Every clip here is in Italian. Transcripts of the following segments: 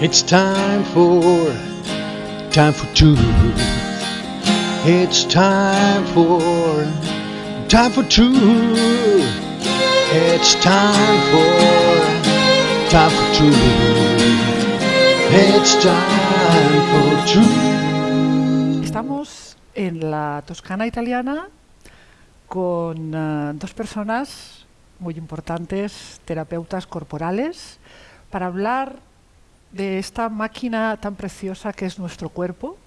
It's time for, time for truth. It's time for, time for truth. It's time for, time for truth. It's time for truth. Estamos en la Toscana italiana con eh, dos personas muy importantes, terapeutas corporales, para hablar de esta máquina tan preciosa que es nuestro cuerpo.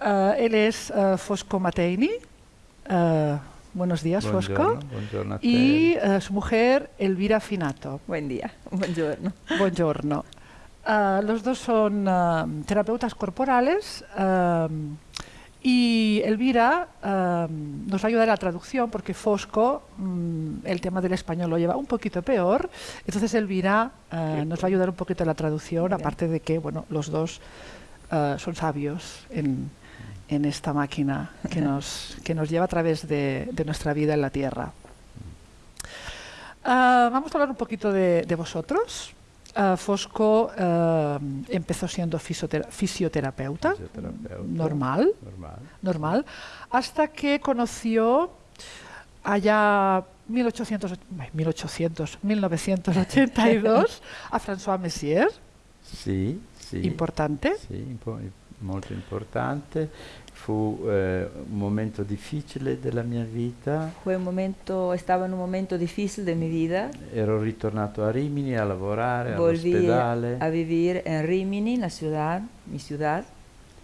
Eh, él es eh, Fosco Mateini. Eh, buenos días, Fosco. Buongiorno, buongiorno a te. Y su mujer, Elvira Finato. Buen día, buongiorno. Buongiorno. Los dos son terapeutas corporales y Elvira ah, nos va a ayudar a la traducción porque Fosco mm, el tema del español lo lleva un poquito peor. Entonces Elvira ah, nos va a ayudar un poquito a la traducción, Bien. aparte de que bueno, los dos ah, son sabios en, en esta máquina que nos, que nos lleva a través de, de nuestra vida en la Tierra. Ah, vamos a hablar un poquito de, de vosotros. Ah, Fosco ah, empezó siendo fisiotera- fisioterapeuta, Fisioterapeuta. normal, Normal. normal, hasta que conoció allá 1800, ay, 1800, 1982 a François Messier, Sì, sì. importante. Sì, impo- molto importante. Fu eh, un momento difficile della mia vita. Momento, estaba en un momento difícil de mi vida. Ero ritornato a Rimini a lavorare Volví all'ospedale a vivir en Rimini, la ciudad, mi ciudad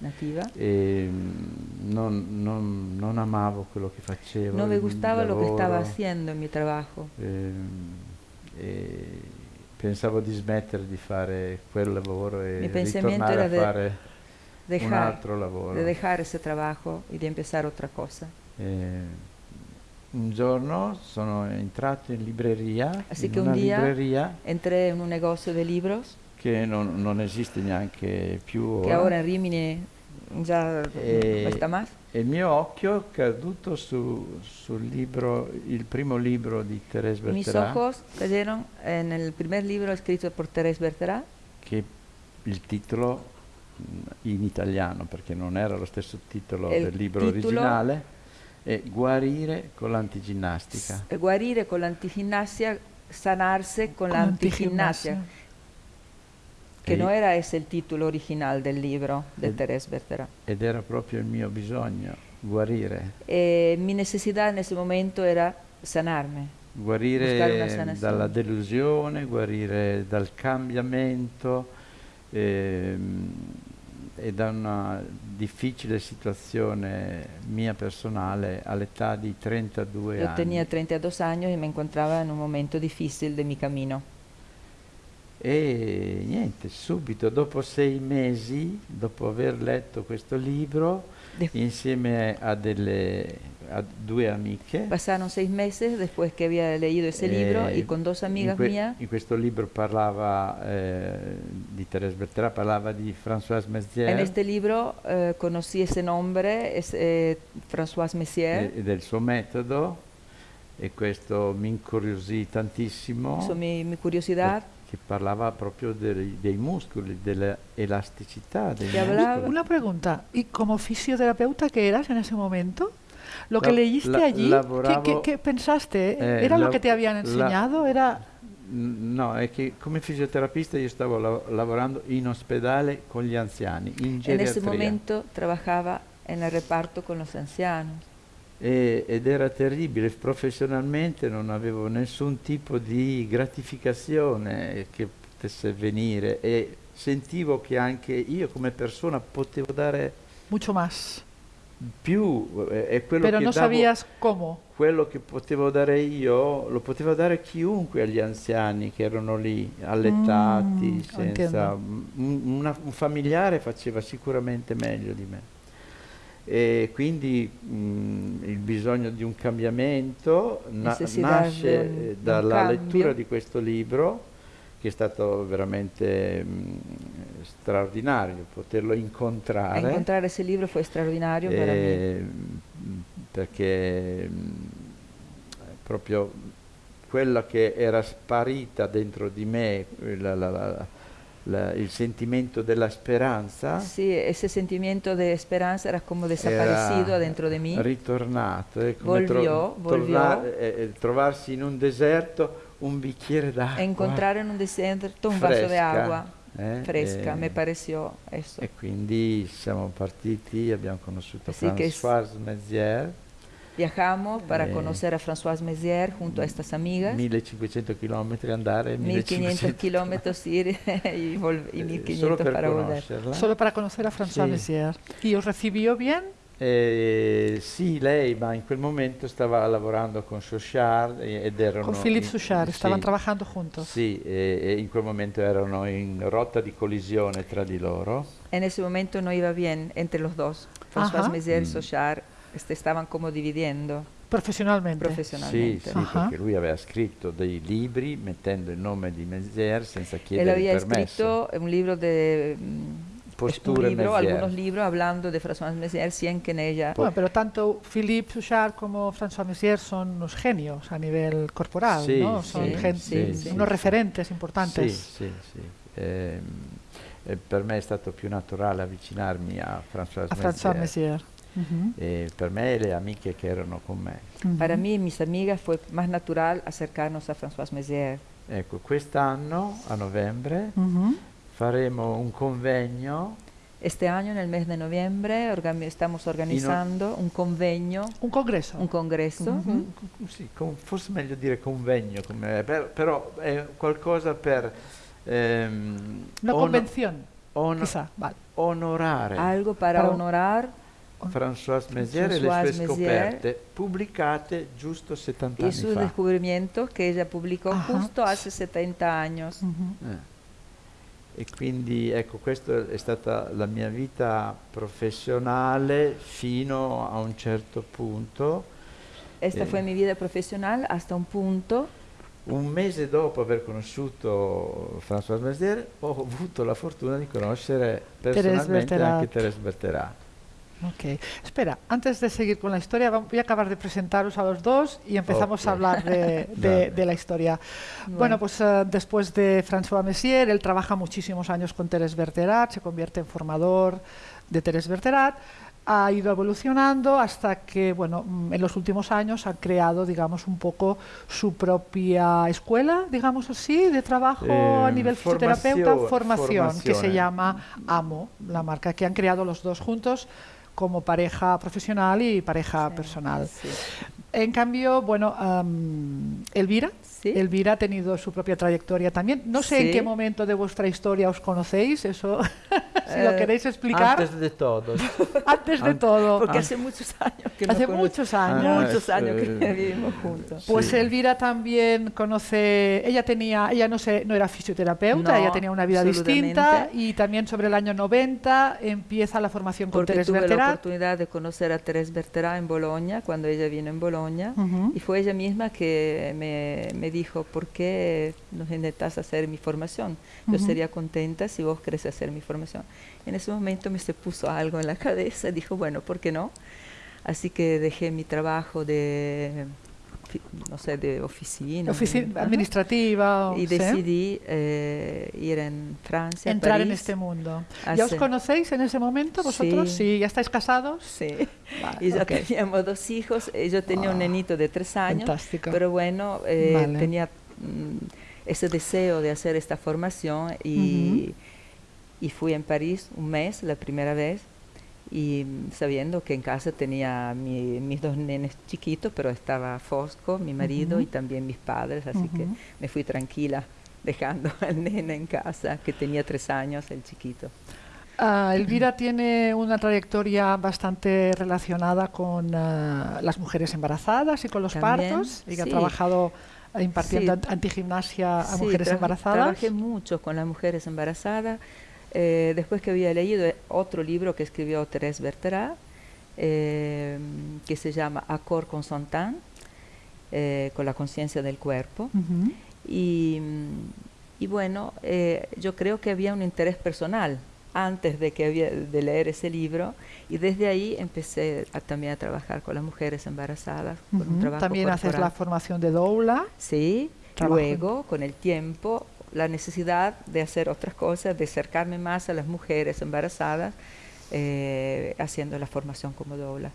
nativa. e mm, non, non- non amavo quello che facevo. No me il gustaba lo que estaba lavoro, haciendo en mi trabajo. ehm, e pensavo di smettere di fare quel lavoro e Mi ritornare a de- fare un Dejar, altro lavoro. de dejar ese trabajo y de empezar otra cosa. Eh, un giorno sono entrato in libreria, Así in que un día- libreria Entré en un negocio de libros che non, non esiste neanche più que ora, en Rimini ya Eh, no está más. e il mio occhio è caduto su- sul libro, il primo libro di Thérèse Mis Bertherat, ojos cayeron en el primer libro escrito por Thérèse Bertherat, che il titolo in italiano, perché non era lo stesso titolo Il del libro titolo- originale, è Guarire con l'antiginnastica. S- Guarire con l'antigimnasia, sanarse con, con la antigimnasia, que E- no era ese el título original del libro de Eh. Thérèse Bertherat. Ed era proprio il mio bisogno, guarire. Eh, mi necesidad en ese momento era una guarire dalla delusione, guarire dal cambiamento ehm, e da una difficile situazione mia personale all'età di 32 Yo anni. tenía 32 años y me encontraba en un momento difícil de mi camino. E niente, subito dopo sei mesi, dopo aver letto questo libro, De- insieme a, delle, a due amiche, Pasaron seis meses después que había leído ese libro Eh, y con dos in amigas que- mías, In questo libro parlava eh, di Thérèse Bertherat, parlava di Françoise Messier. En este libro eh, conocí ese nombre, es eh, François Messier, e, e del suo metodo e questo mi incuriosì tantissimo. Hizo mi, mi curiosidad. che parlava proprio dei, dei muscoli, dell'elasticità Una pregunta, ¿y como fisioterapeuta qué eras en ese momento? Lo que La- leíste la- allí, ¿qué- lavoravo- ¿qué, qué pensaste? Eh, ¿Era lo la- que te habían la- enseñado? ¿Era No, è che come fisioterapista io stavo la- lavorando in ospedale con gli anziani, in En ese geriatria. momento trabajaba en el reparto con los ancianos. E- ed era terribile, professionalmente non avevo nessun tipo di gratificazione che potesse venire e sentivo che anche io come persona potevo dare mucho más? Più eh, e quello Pero che no davo- sabías cómo. quello che potevo dare io lo poteva dare chiunque agli anziani che erano lì, allettati, Mm, senza un, una- un familiare faceva sicuramente meglio di me. E quindi mm, il bisogno di un cambiamento na- nasce un- un dalla cambio. lettura di questo libro che è stato veramente mm, straordinario poterlo incontrare. Encontrar ese libro fue extraordinario para mí. Eh, mh, perché mh, proprio quella che era sparita dentro di me, la, la- la- la- il sentimento della speranza Sí, ese sentimiento de esperanza era como desaparecido era dentro de mí. ritornato. È come Volvió, volvió. eh, eh, trovarsi in un deserto un bicchiere d'acqua. Encontrar en un desierto un vaso de fresca, agua eh, fresca, e- me pareció eso. E quindi siamo partiti, abbiamo conosciuto Sì, che- Françoise Mézières, Viajamos para Eh. conocer a Françoise Mézières junto a estas amigas. 1500 km andare, 1500 1500 kilómetros ir y, y eh, 1500 solo per para volver. conoscerla. Solo para conocer a François Sí. Messier. ¿Y os recibió bien? Eh, sì, lei, ma in quel momento stava lavorando con Chauchard e- ed erano... Con Philippe in- Souchard, sì, estaban trabajando juntos. Sì, e, e in quel momento erano in rotta di collisione tra di loro. En ese momento no iba bien entre los dos. Françoise Ajá. Mézières y Mm. Sochard este, estaban como dividiendo Profesionalmente. Sì, sì, Ah. perché lui aveva scritto dei libri mettendo il nome di Mézières senza chiedere había il permesso. escrito un libro de mm, un Posture libro, Mézières. algunos libros hablando de Françoise Mézières sin que en ella Bueno, pero tanto Philippe Souchard como François Messier son unos genios a nivel corporal, Sí, ¿no? Son sí, gen- sí, sí. unos referentes importantes. Sì, sì, sì. Ehm, e per me è stato più naturale avvicinarmi a Françoise A François Mézières. Messier. Ujú, E per me e le amiche che erano con me. ujú. Para mí y mis amigas fue más natural acercarnos a Françoise Mézières. Ecco, quest'anno, a novembre, Ujú. Faremo un convegno Este año, en el mes de noviembre, organi- estamos organizando un convenio, Un congreso. un congreso. Mhm. un- sì, con- forse meglio dire convegno, come- per- però è qualcosa per ehm, Una convención, ono- quizá. Vale. onorare Algo para Para- honorar Françoise Mézières e le sue Mézières. scoperte pubblicate giusto 70 y anni sus fa. descubrimientos que ella publicó Ajá. justo hace 70 años. Ujú. Eh. E quindi ecco, questa è stata la mia vita professionale fino a un certo punto. Esta Eh. fue mi vida profesional hasta un punto. Un mese dopo aver conosciuto François Mézières ho avuto la fortuna di conoscere personalmente Berterat. anche Thérèse Berterat. Ok. Espera, antes de seguir con la historia, voy a acabar de presentaros a los dos y empezamos a hablar de, de- Dale. de la historia. Bueno, Bueno. pues eh, después de François Messier, él trabaja muchísimos años con Thérèse Berterat, se convierte en formador de Thérèse Berterat, ha ido evolucionando hasta que, bueno, mm, en los últimos años ha creado, digamos, un poco su propia escuela, digamos así, de trabajo a Eh, nivel fisioterapeuta, formación- formación, que se formación. llama AMO, la marca que han creado los dos juntos como pareja profesional y pareja Sí, personal. sí. En cambio, bueno, am, Elvira, Sí. Elvira ha tenido su propia trayectoria también. No sé en Sí. qué momento de vuestra historia os conocéis, eso, si lo Eh, queréis explicar, antes, Antes de todo. de an- todo. Porque Ah. hace muchos años que Hace cono- muchos Ah, años. muchos años que eh, vivimos juntos. Pues Sí. Elvira también conoce, ella tenía, ella no se, no era fisioterapeuta, No, ella tenía una vida distinta y también sobre el año 90 empieza la formación con Porque Teres tuve la oportunidad de conocer a Thérèse Berterat en Bolonia, cuando ella vino en Bolonia. Y fue ella misma que me, me dijo, ¿por qué no intentas hacer mi formación? Yo sería contenta si vos querés hacer mi formación. En ese momento me se puso algo en la cabeza, dijo, bueno, ¿por qué no? Así que dejé mi trabajo de, no sé, de oficina. Ofici- Ajá. administrativa. Y ¿sí? decidí eh, ir en Francia, entrar en París. este mundo. ¿Ya os conocéis en ese momento vosotros? Sí. ¿Ya estáis casados? Sí. Vale, Y ya teníamos dos hijos. eh, Yo tenía un Ah, nenito de tres años. Fantástico. Pero bueno, eh, Vale. tenía mm, ese deseo de hacer esta formación y, y fui en París un mes la primera vez y sabiendo que en casa tenía mi- mis dos nenes chiquitos, pero estaba Fosco, mi marido, Ujú. y también mis padres, así que Ujú. me fui tranquila dejando al nene en casa, que tenía tres años, el chiquito. Ah, Elvira tiene una trayectoria bastante relacionada con ah, las mujeres embarazadas y con los También, partos y que ha sí. trabajado ah, impartiendo Sí. ant- antigimnasia a Sí, mujeres embarazadas. Trabajé mucho con las mujeres embarazadas. Eh, después que había leído eh, otro libro que escribió Thérèse Berterat, eh, que se llama Accord consentant, eh, con la conciencia del cuerpo. Ujú. Y, mm, y bueno, eh, yo creo que había un interés personal antes de, que había, de leer ese libro y desde ahí empecé a- también a trabajar con las mujeres embarazadas, con un Ujú. trabajo También haces corporal. la formación de doula. Sí, Trabajo. luego, con el tiempo, la necesidad de hacer otras cosas, de acercarme más a las mujeres embarazadas, eh, haciendo la formación como dobla.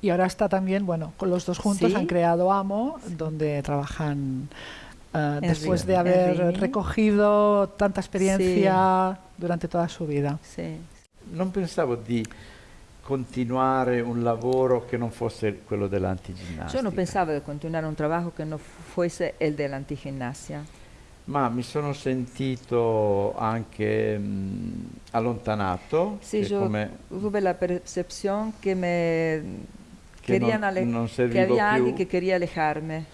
Y ahora está también, bueno, con los dos juntos Sí. han creado AMO, donde trabajan eh, después de haber recogido tanta experiencia durante toda su vida. Sí. Non pensavo di continuare un lavoro che non fosse quello dell'antiginnastica. Yo no pensaba de continuar un trabajo que no fuese el de la antigimnasia. Ma mi sono sentito anche mh, allontanato, Sí, che yo come tuve la percepción que me che querían non, ale- non que había più. alguien que quería alejarme,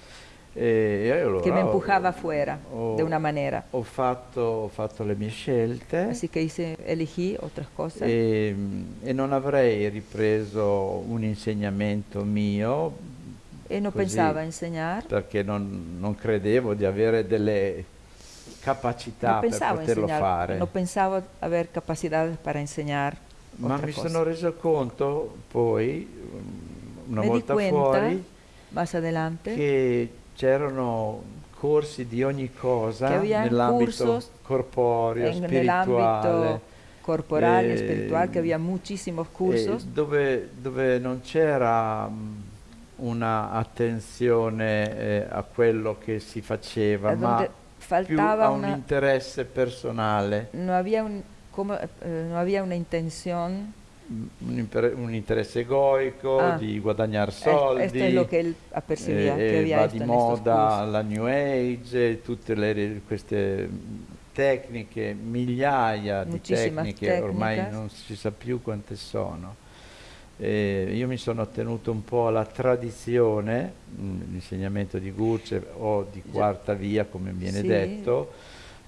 E allora que me ho- empujaba afuera ho- de una manera. Ho fatto, ho fatto le mie scelte Así que hice, elegí otras cosas. e, e non avrei ripreso un insegnamento mio y no così, pensaba enseñar, perché non, non credevo di avere delle capacità no per poterlo enseñar, fare. no pensaba haber capacidades para enseñar Ma mi cosa. sono reso conto poi, um, una Me volta cuenta, fuori, adelante, che c'erano corsi di ogni cosa Che nell'ambito corporeo, en, spirituale, corporal y eh, espiritual, que había muchísimos eh, cursos, dove, dove non c'era mh, una attenzione eh, a quello che si faceva, eh, ma faltaba a un una, interesse personale, no había un, como, eh, no había una intención mh, un, un interesse egoico Ah, di guadagnare soldi. Esto es lo que él apercibía, eh, que eh, va di moda la New Age, tutte le, queste tecniche, migliaia di Muchísimas tecniche, ormai técnicas. non si sa più quante sono. Eh, io mi sono tenuto un po' alla tradizione, mh, l'insegnamento di Gurce o di quarta via, come viene Sì. detto.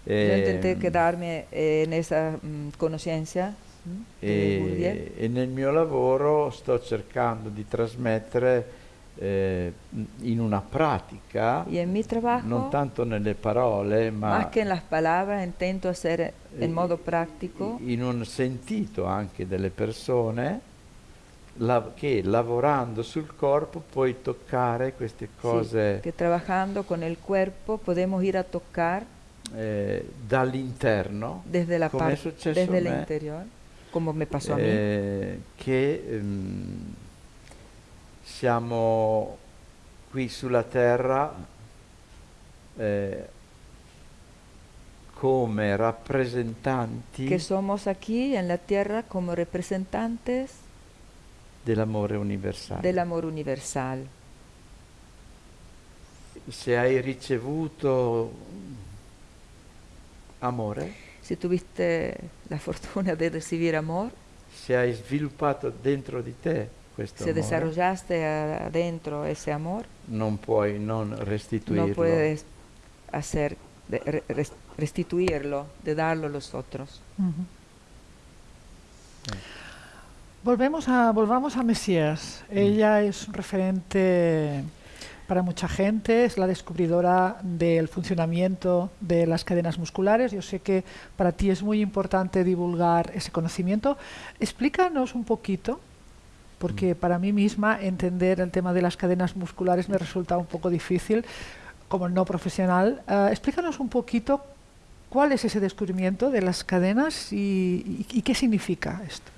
Yo intenté ehm, quedarme eh, en esa mm, conciencia mm, e, e nel mio lavoro sto cercando di trasmettere eh, in una pratica, trabajo, non tanto nelle parole, ma en las palabras, intento hacer en eh, modo práctico in un sentito anche delle persone la- che lavorando sul corpo puoi toccare queste sí, cose que trabajando con el cuerpo podemos ir a tocar eh, dall'interno, desde la come è successo desde a me, interior, como me pasó a mí. eh, che ehm, siamo qui sulla terra eh, come rappresentanti que somos aquí en la tierra como representantes dell'amore universale. del amor universal. Se hai ricevuto amore, Si tuviste la fortuna de recibir amor, se hai sviluppato dentro di te questo si amore, desarrollaste a- adentro ese amor, non puoi non restituirlo. no puedes hacer de- re- res- restituirlo, de darlo a los otros. Ujú. Volvemos a, volvamos a Messias. Ella es un referente para mucha gente, es la descubridora del funcionamiento de las cadenas musculares. Yo sé que para ti es muy importante divulgar ese conocimiento. Explícanos un poquito, porque para mí misma entender el tema de las cadenas musculares me resulta un poco difícil como no profesional. Eh, explícanos un poquito cuál es ese descubrimiento de las cadenas y, y- y qué significa esto.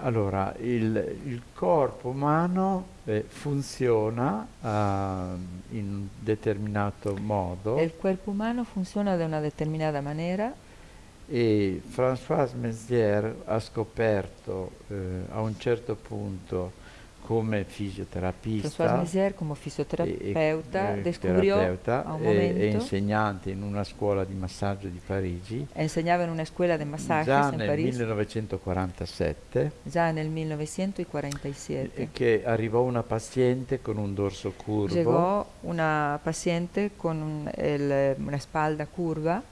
Allora, il, il corpo umano eh, funziona ah, in un determinato modo. El cuerpo humano funciona de una determinada manera. E François Mézières ha scoperto eh, a un certo punto come fisioterapista François Mézières como e- fisioterapeuta e- descubrió terapeuta e- e, insegnante in una scuola di massaggio di Parigi. Enseñaba en una escuela de masajes già nel París 1947 ya en el 1947. e che arrivò una paziente con un dorso curvo. Llegó una paciente con un- el, una espalda curva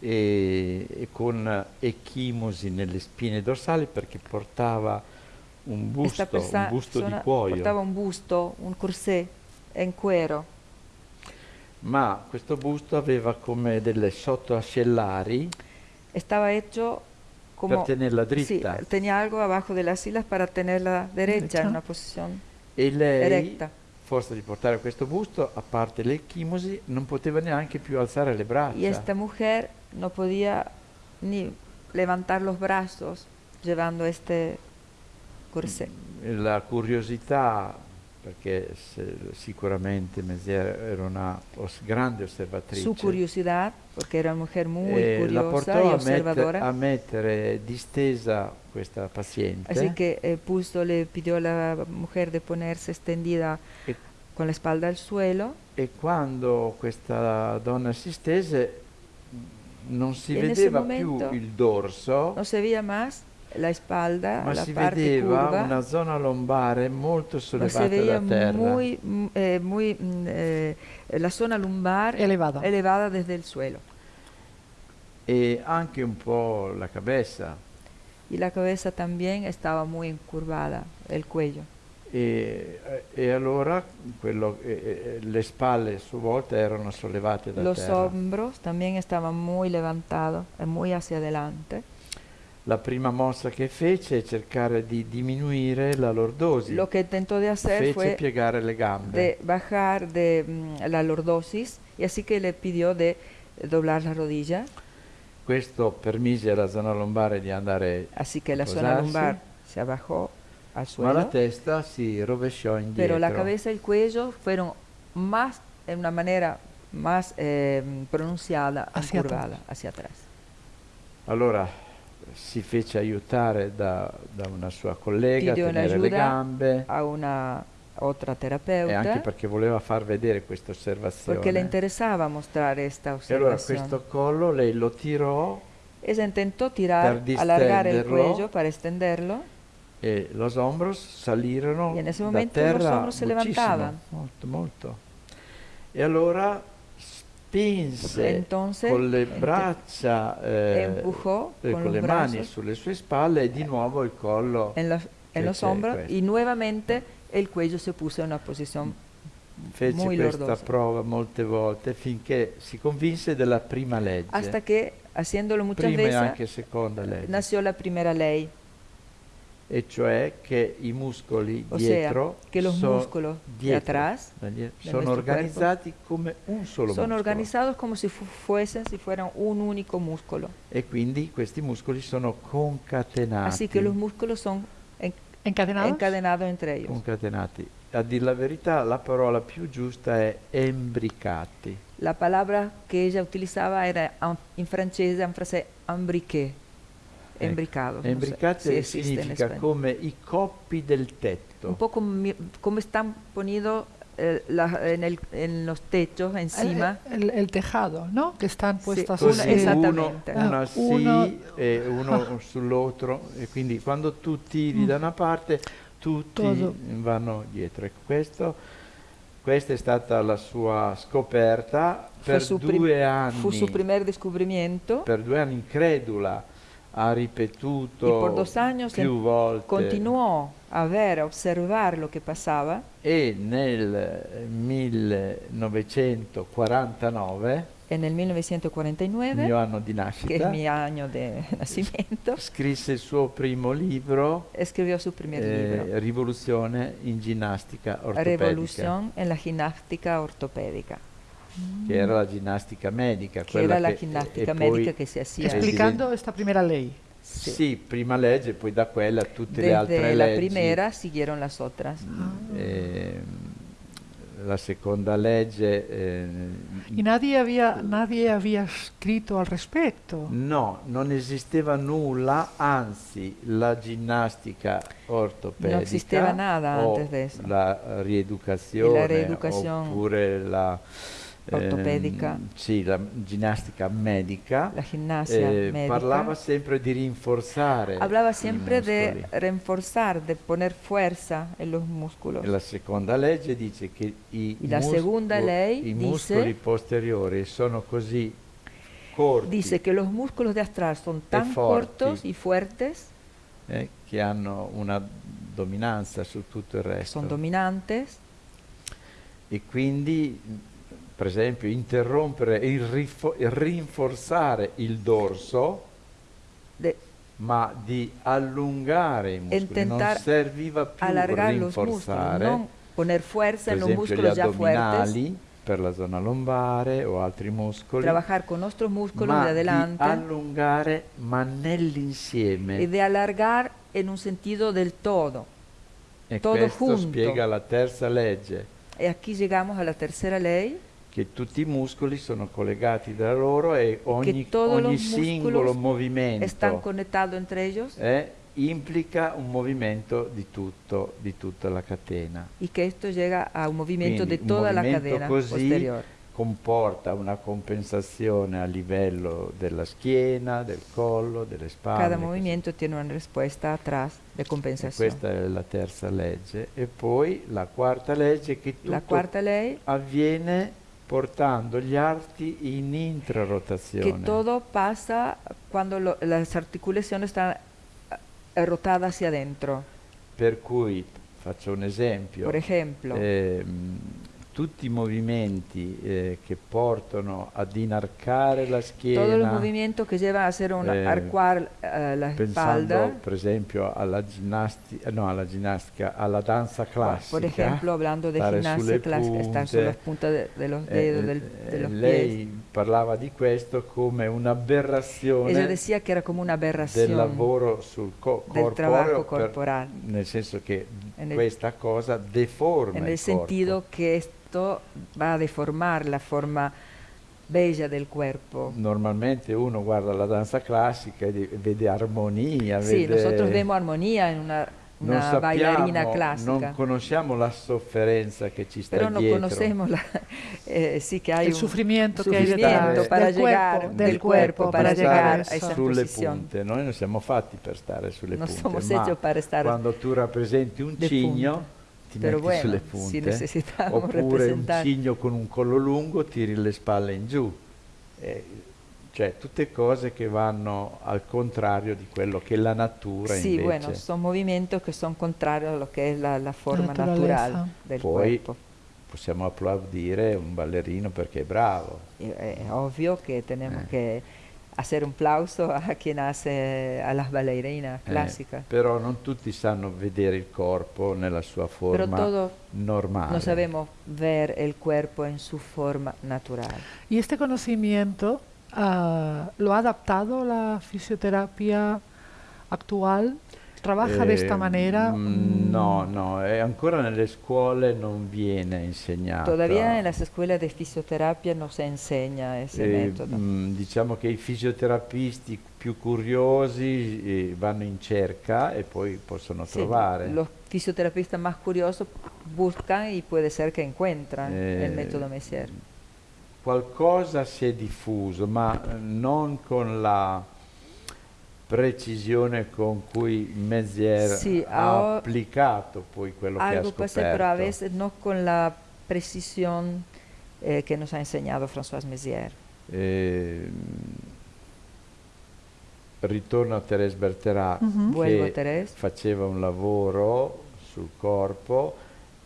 e, e con ecchimosi nelle spine dorsali perché portava un busto, un busto di cuoio, portaba un busto, un corsé en cuero, ma questo busto aveva come delle sottoascellari estaba hecho como per tenerla sí, dritta tenía algo abajo de las para tenerla derecha Derecha. en una posición e lei erecta. forza di portare questo busto, a parte l'echimosi, non poteva neanche più alzare le braccia. Y esta mujer no podía ni levantar los brazos llevando este corsé. La curiosità, perché sicuramente Mézières era una grande osservatrice, Su curiosidad, porque era una mujer muy eh, la curiosa portò y a, metter- observadora. a mettere distesa questa paziente Así que eh, puso, le pidió a la mujer de ponerse extendida e, con la espalda al suelo. e quando questa donna si stese non si vedeva più il dorso, No se veía más la espalda, ma la si parte vedeva curva. una zona lombare molto sollevata da terra. muy, mm, eh, muy mm, eh, la zona lumbar Elevada. elevada desde el suelo. e anche un po' la cabeza. Y la cabeza también estaba muy incurvada, el cuello. E, e allora quello- eh, eh, le spalle a sua volta erano sollevate da Los terra. hombros también estaban muy levantados, eh, muy hacia adelante. La prima mossa che fece è cercare di diminuire la lordosi. Lo que intentó de hacer fece fue piegare le gambe. de bajar de mm, la lordosis y así que le pidió de doblar la rodilla, Questo permise alla zona lombare di andare, así que la zona Posarse. lumbar se abajó al ma la suelo, testa si rovesciò indietro. pero la cabeza y el cuello fueron más, en una manera más eh, pronunciada, Hacia curvada, hacia atrás. Allora si fece aiutare da, da una sua collega a tenere le gambe. A una otra e anche terapeuta, perché voleva far vedere questa osservazione. porque le interesaba mostrar esta e allora questo collo lei lo tirò Ella intentó tirar, Per el distenderlo. cuello para extenderlo e los hombros salirono Y en ese da momento los terra hombros se molto molto. E allora spinse Entonces, con le braccia eh, empujó eh, con con le mani brazos sulle sue spalle e di nuovo il collo en, los hombros questo. y nuevamente el cuello se puso en una posición fece muy questa lordosa. prova molte volte finché si convinse della prima legge hasta que haciéndolo muchas prima e veces anche seconda legge nació la primera ley, e cioè che i muscoli o sea, dietro que los so- músculos de dietro, atrás da dietro, de sono organizzati come un solo son muscolo organizados como si fu- fuesen, si fueran un único músculo. e quindi questi muscoli sono concatenati. Así que los músculos son en- ¿Encadenados? encadenados entre ellos. concatenati. A dir la verità, la parola più giusta è embricati. La palabra que ella utilizaba era en, en francés, en francés, embriqué, Ecco, Embricati si significa come i coppi del tetto. Un poco mi- como están ponidos eh, en, los techos encima. El, el- el tejado, ¿no? Que están Sì, puestas una- Così así. esatto. uno, Esattamente. una Ah, sì uno- e uno sull'altro e quindi quando tu tiri da una parte tutti Todo. vanno dietro. Ecco, questo, questa è stata la sua scoperta per due anni. Fue su primer descubrimiento. per due anni incredula ha ripetuto Y por dos años più volte. Continuó a ver, a observar lo que pasaba. e nel eh, 1949 En el il 1949, mio anno di que es nascita mi año de nacimiento, scrisse il suo primo libro escribió su primer eh, libro, Rivoluzione in ginnastica ortopedica. Revolución en la gimnástica che era la ginnastica medica quella era la che- ginnástica e poi- médica que se hacía. Espli- Explicando esta primera ley. Sí. sì, prima legge poi da quella tutte le Desde altre la leggi primera siguieron las otras. ehm, la seconda legge eh, Y nadie había, nadie había escrito al respecto. No, non esisteva nulla, anzi la ginnastica ortopedica No existeva nada antes de eso. la rieducazione la reeducación oppure la ehm, ortopedica. sì, la ginnastica medica La gimnasia eh, médica. parlava sempre di rinforzare Hablaba i siempre de muscoli. reforzar, de poner fuerza en los músculos. E la seconda legge dice che i, Y la segunda musco- ley i muscoli posteriori sono così corti Dice que los músculos de atrás son tan cortos y fuertes, eh, che hanno una dominanza su tutto il resto. son dominantes, e quindi, per esempio, interrompere e e rinforzare il dorso, de ma di allungare i muscoli. Non serviva più rinforzare, no poner fuerza en los músculos ya fuertes, per la zona lombare o altri muscoli, trabajar con nuestros músculos ma de di adelante allungare ma nell'insieme. y de alargar en un sentido del todo. E todo questo junto. spiega la terza legge, Y aquí llegamos a la tercera che tutti i muscoli sono collegati tra loro e ogni, ogni singolo movimento están conectados entre ellos eh, implica un movimento di, tutto, di tutta la catena. y que esto llega a un Quindi de un toda la movimento cadena così posterior. comporta una compensazione a livello della schiena, del collo, delle spalle. Cada così. movimiento tiene una respuesta atrás de E compensación. questa è la terza legge. E poi la quarta legge che tutto avviene portando gli arti in que intrarotazione. todo pasa cuando lo- las articulaciones están eh, rotadas hacia adentro. Per cui, faccio un esempio, Por ejemplo, ehm, tutti i movimenti eh, che portano ad inarcare la schiena, todos los movimientos que llevan a hacer un eh, arcuar eh, la pensando espalda, per esempio alla ginnastica, no, alla ginnastica, alla danza classica. por ejemplo, hablando de gimnasia clásica, estar punte, las puntas de, de los eh, dedos, eh, del- de eh, los pies. lei parlava di questo come un'aberrazione Ella decía que era como una del lavoro sul co- del corporeo trabajo per- corporal, nel senso che En el- questa cosa deforma en il el sentido corpo. que esto va a deformar la forma bella del cuerpo. Normalmente uno guarda la danza classica e vede armonia, Sí, vede... nosotros vemos armonía en una, non una bailarina sappiamo, clásica. non conosciamo la sofferenza che ci sta Pero no dietro. conocemos la, eh, sí que hay sufrimiento que hay sufrimiento detrás para del llegar del del cuerpo eso. sulle punte. Noi non siamo fatti per stare sulle No punte, somos ma quando tu rappresenti un cigno. Ti Pero metti bueno, sulle si punte, necesitamos oppure un representar- cigno con un collo lungo tiri le spalle in giù. Eh, cioè tutte cose che vanno al contrario di quello che la natura Sí, invece. bueno, son movimientos que son contrarios a lo que es la, la forma naturaleza. natural del Poi cuerpo. possiamo applaudire un ballerino perché è bravo. Es obvio que tenemos Eh. que hacer un aplauso a quien hace a las bailarinas eh, clásicas. però non tutti sanno vedere il corpo nella sua Pero forma todos normale. no sabemos ver el cuerpo en su forma natural. Y este conocimiento ah, lo ha adaptado la fisioterapia actual. ¿Trabaja de esta Eh, manera? mm, No, Mm, no, e ancora nelle scuole non viene insegnato. Todavía en las escuelas de fisioterapia no se enseña ese Eh, método. mm, diciamo che i fisioterapisti più curiosi eh, vanno in cerca e poi possono Sí, trovare. Los fisioterapistas más curiosos buscan y puede ser que encuentran Eh, el método Messier. Qualcosa si è diffuso, ma eh, non con la precisione con cui Mézières Sì, ha applicato poi quello che ha Algo scoperto. pasa, pero a veces no con la precisión eh, que nos ha enseñado François Mézières. Eh, ritorno a Thérèse Bertherat Mhm. Vuelvo a che Thérèse. faceva un lavoro sul corpo,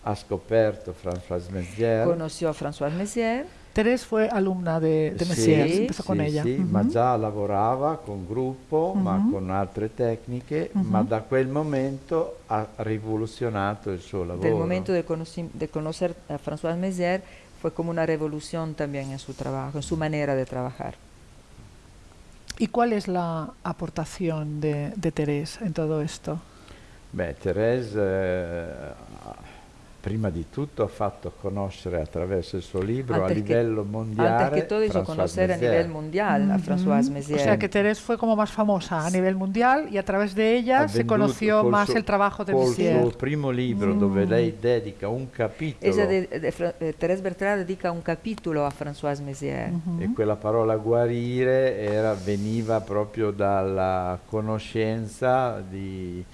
ha scoperto François Mézières. Conoció a François Mézières. Teresa fue alumna de, de Sì, Messier, sì, empezó con ella. sì, Ujú. ma già lavorava con gruppo, ma Mhm. con altre tecniche, Mhm. ma da quel momento ha rivoluzionato il suo lavoro. Del momento de, conocer a François Mézières fue como una revolución también en su trabajo, en su manera de trabajar. ¿Y cuál es la aportación de, de Teresa en todo esto? Beh, Thérèse eh, prima di tutto ha fatto conoscere attraverso il suo libro a Antes que- livello mondiale Antes que todo hizo François conocer a Mézières. nivel mundial a Ujú. François O Mézières. sea que Teresa fue como más famosa a nivel mundial y a través de ella Ha se conoció col más suo- el trabajo de col Messier. suo primo libro dove Mm. lei dedica un capitolo Ella de, de Fra- eh, Thérèse Bertrand dedica un capítulo a François Mézières. Ujú. e quella parola guarire era- veniva proprio dalla conoscenza di-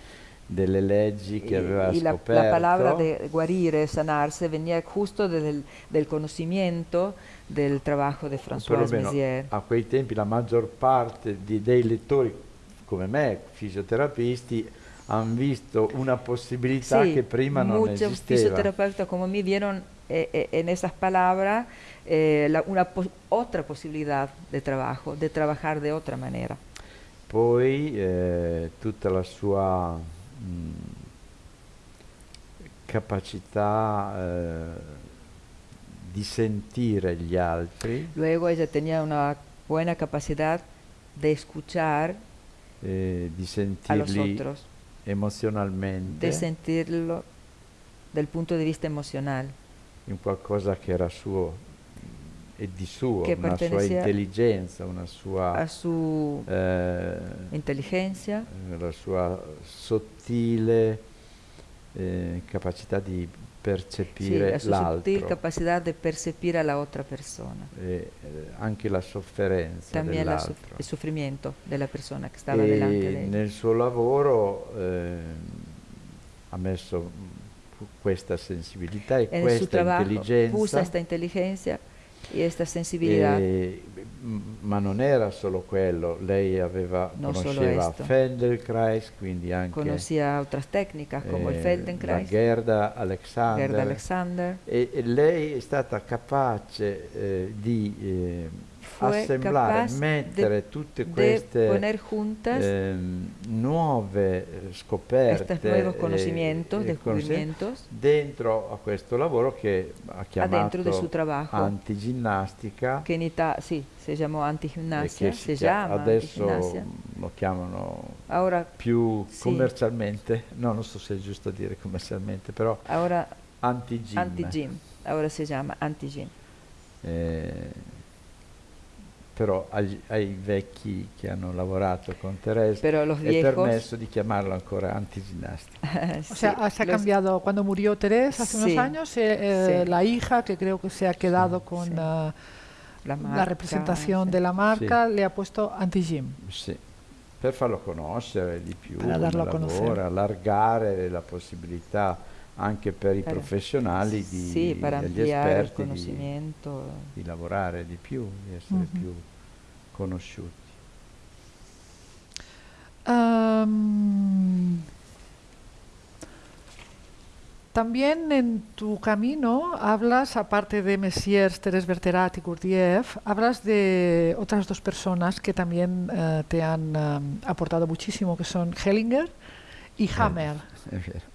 delle leggi che aveva y, la, scoperto la palabra de guarire, sanarse, venía justo del, del conocimiento del trabajo de o François Mézières. a quei tempi la maggior parte di- dei lettori come me, fisioterapisti, hanno visto una possibilità Sí, che prima non muchos esisteva. fisioterapeutas como mí vieron eh, eh, en esas palabras eh, la- una pos- otra posibilidad de trabajo, de trabajar de otra manera. Poi eh, tutta la sua mh, capacità eh, di sentire gli altri, Luego ella tenía una buena capacidad de escuchar eh, di a los sentirli otros, emozionalmente. De sentirlo del punto de vista emocional, in qualcosa che era suo e di suo, Che una sua intelligenza, una a sua, su eh, inteligencia, la sua sottile eh, capacità di percepire a sutil l'altro capacidad de percibir a la otra persona. e eh, anche la sofferenza También la dell'altro. suf- el sufrimiento de la persona que estaba e delante de ella. nel suo lavoro eh, ha messo questa sensibilità e su questa trabajo puso intelligenza esta inteligencia y esta sensibilidad. E- ma non era solo quello, lei aveva, Non conosceva. Feldenkrais, quindi anche técnicas como el eh, la Feldenkrais, Gerda Alexander, Gerda Alexander. e, e lei è stata capace eh, di eh, assemblare, mettere tutte queste ehm, nuove eh, scoperte, eh, conocimientos, e descubrimientos, dentro a questo lavoro che ha chiamato antiginnastica que en Ita- sí, se llamó e antigimnasia, che se si chia- llama adesso lo chiamano Ahora, più Sì. commercialmente, no non so se è giusto dire commercialmente, però ahora anti-gym. anti-gym, ahora se llama anti-gym. Eh, però agli- ai vecchi che hanno lavorato con Teresa è viejos, permesso di chiamarlo ancora antiginnastica. O sea, sí, se ha los- cambiado cuando murió Teresa hace Sí, unos años, eh, eh, sí. la hija, que creo que se ha quedado con sí. ah, la, la marca, representación sí. de la marca, le ha puesto anti-gym. Sì, per farlo conoscere di più, Per darlo a conoscere. lavora, allargare la possibilità anche per i Per- professionali di, Sí, para degli ampliar el esperti di, di lavorare di più, di essere Mhm. più conosciuti. Am, también en tu camino hablas, aparte de Messiers, Teres Berterat y Gurdjieff, hablas de otras dos personas que también eh, te han am, aportado muchísimo, que son Hellinger y Hammer. È vero.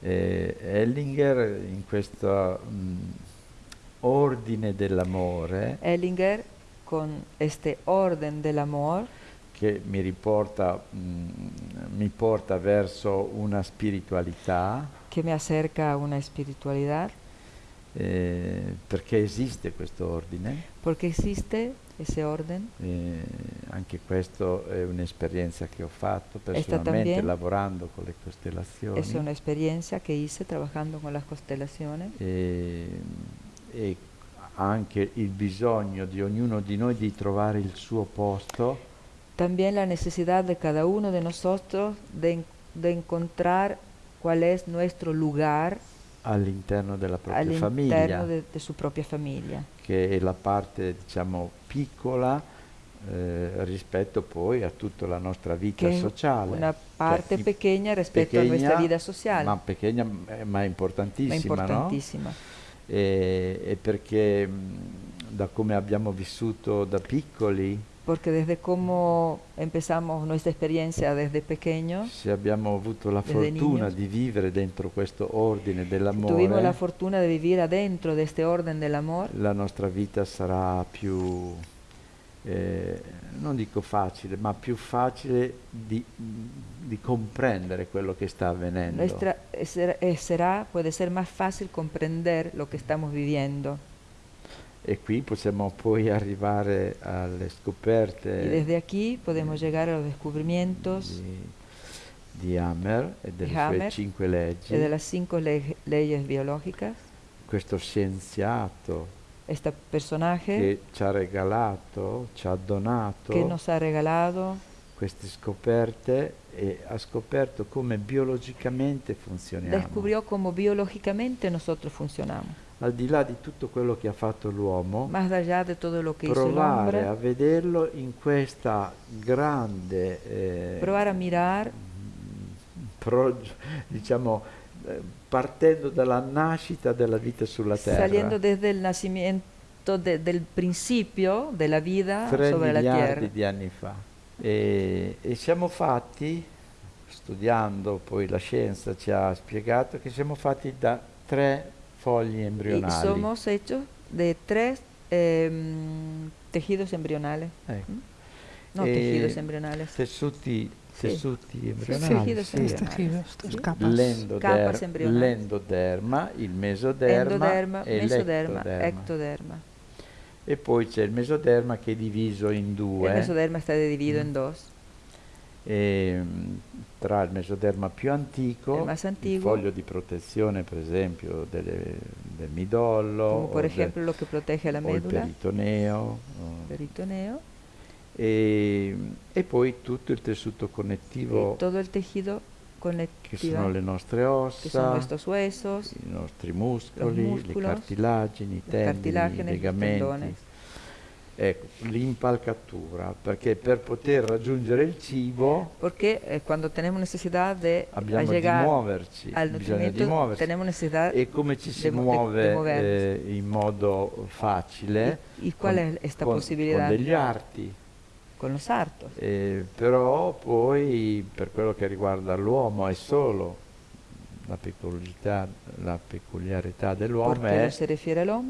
Eh, Ellinger in questo mm, ordine dell'amore Ellinger, con este orden del amor, che mi riporta, mm, mi porta verso una spiritualità, que me acerca a una espiritualidad, eh, perché esiste questo ordine, porque existe ese orden. eh, anche questo è un'esperienza che ho fatto personalmente lavorando con le costellazioni. Es una experiencia que hice trabajando con las constelaciones e, e anche il bisogno di ognuno di noi di trovare il suo posto También la necesidad de cada uno de nosotros de, de encontrar cuál es nuestro lugar all'interno della propria all'interno famiglia, de, de su propia familia, che è la parte diciamo piccola eh, rispetto poi a tutta la nostra vita es sociale. una parte i- pequeña respecto a nuestra pequeña, vida social, Ma pequeña eh, ma ma importantissima, no? E, e perché mh, da come abbiamo vissuto da piccoli, Porque desde cómo empezamos nuestra experiencia desde pequeños, se abbiamo avuto la fortuna niños. di vivere dentro questo ordine dell'amore, tuvimos la fortuna de vivir adentro de este orden del amor, la nostra vita sarà più, eh, non dico facile, ma più facile di, di comprendere quello che sta avvenendo. nuestra, eh, eh, será, puede ser más fácil comprender lo que estamos viviendo. E qui possiamo poi arrivare alle scoperte Y desde aquí podemos llegar a los descubrimientos di, di Hammer e delle Di sue Hammer cinque leggi. de las cinco le- leyes biológicas. Questo scienziato Este personaje che ci ha regalato, ci ha donato que nos ha regalado queste scoperte e ha scoperto come biologicamente funzioniamo. descubrió cómo biológicamente nosotros funcionamos. Al di là di tutto quello che ha fatto l'uomo, provare a vederlo in questa grande, eh, probar a mirar pro- diciamo, eh, partendo dalla nascita della vita sulla Terra. saliendo desde el nacimiento de- del principio de la vida 3 sobre la miliardi tierra. di anni fa. E, e siamo fatti studiando poi la scienza ci ha spiegato che siamo fatti da tre fogli Y somos hechos de tres em, tejidos embrionales. Ecco. No, Eh, tejidos embrionales. Tessuti, Sì. tessuti Sì, embrionali. tejidos sì. Tejidos, Sí. capas. L'endoder- Capas embrionali. l'endoderma, il mesoderma Endoderma, e mesoderma, l'ectoderma. ectoderma. E poi c'è il mesoderma che è diviso in El due. mesoderma está dividido Mm. en dos. E, mh, tra il mesoderma più antico, Il il foglio di protezione per esempio delle- del midollo, Como por o ejemplo lo que protege la o il peritoneo, peritoneo, e, e poi tutto il tessuto connettivo todo el tejido che sono le nostre ossa, huesos, i nostri muscoli, le músculos, cartilagini, i tendini, i legamenti. Ecco, l'impalcatura, perché per poter raggiungere il cibo Porque eh, cuando tenemos necesidad de abbiamo di llegar muoverci, al bisogna di muoverci. tenemos necesidad E come ci si de de- muove de movernos. eh, in modo facile? ¿Y, y cuál con- es esta con- degli arti. Con los hartos. Eh, però poi per quello che riguarda l'uomo è solo la peculiarità, la peculiarità dell'uomo è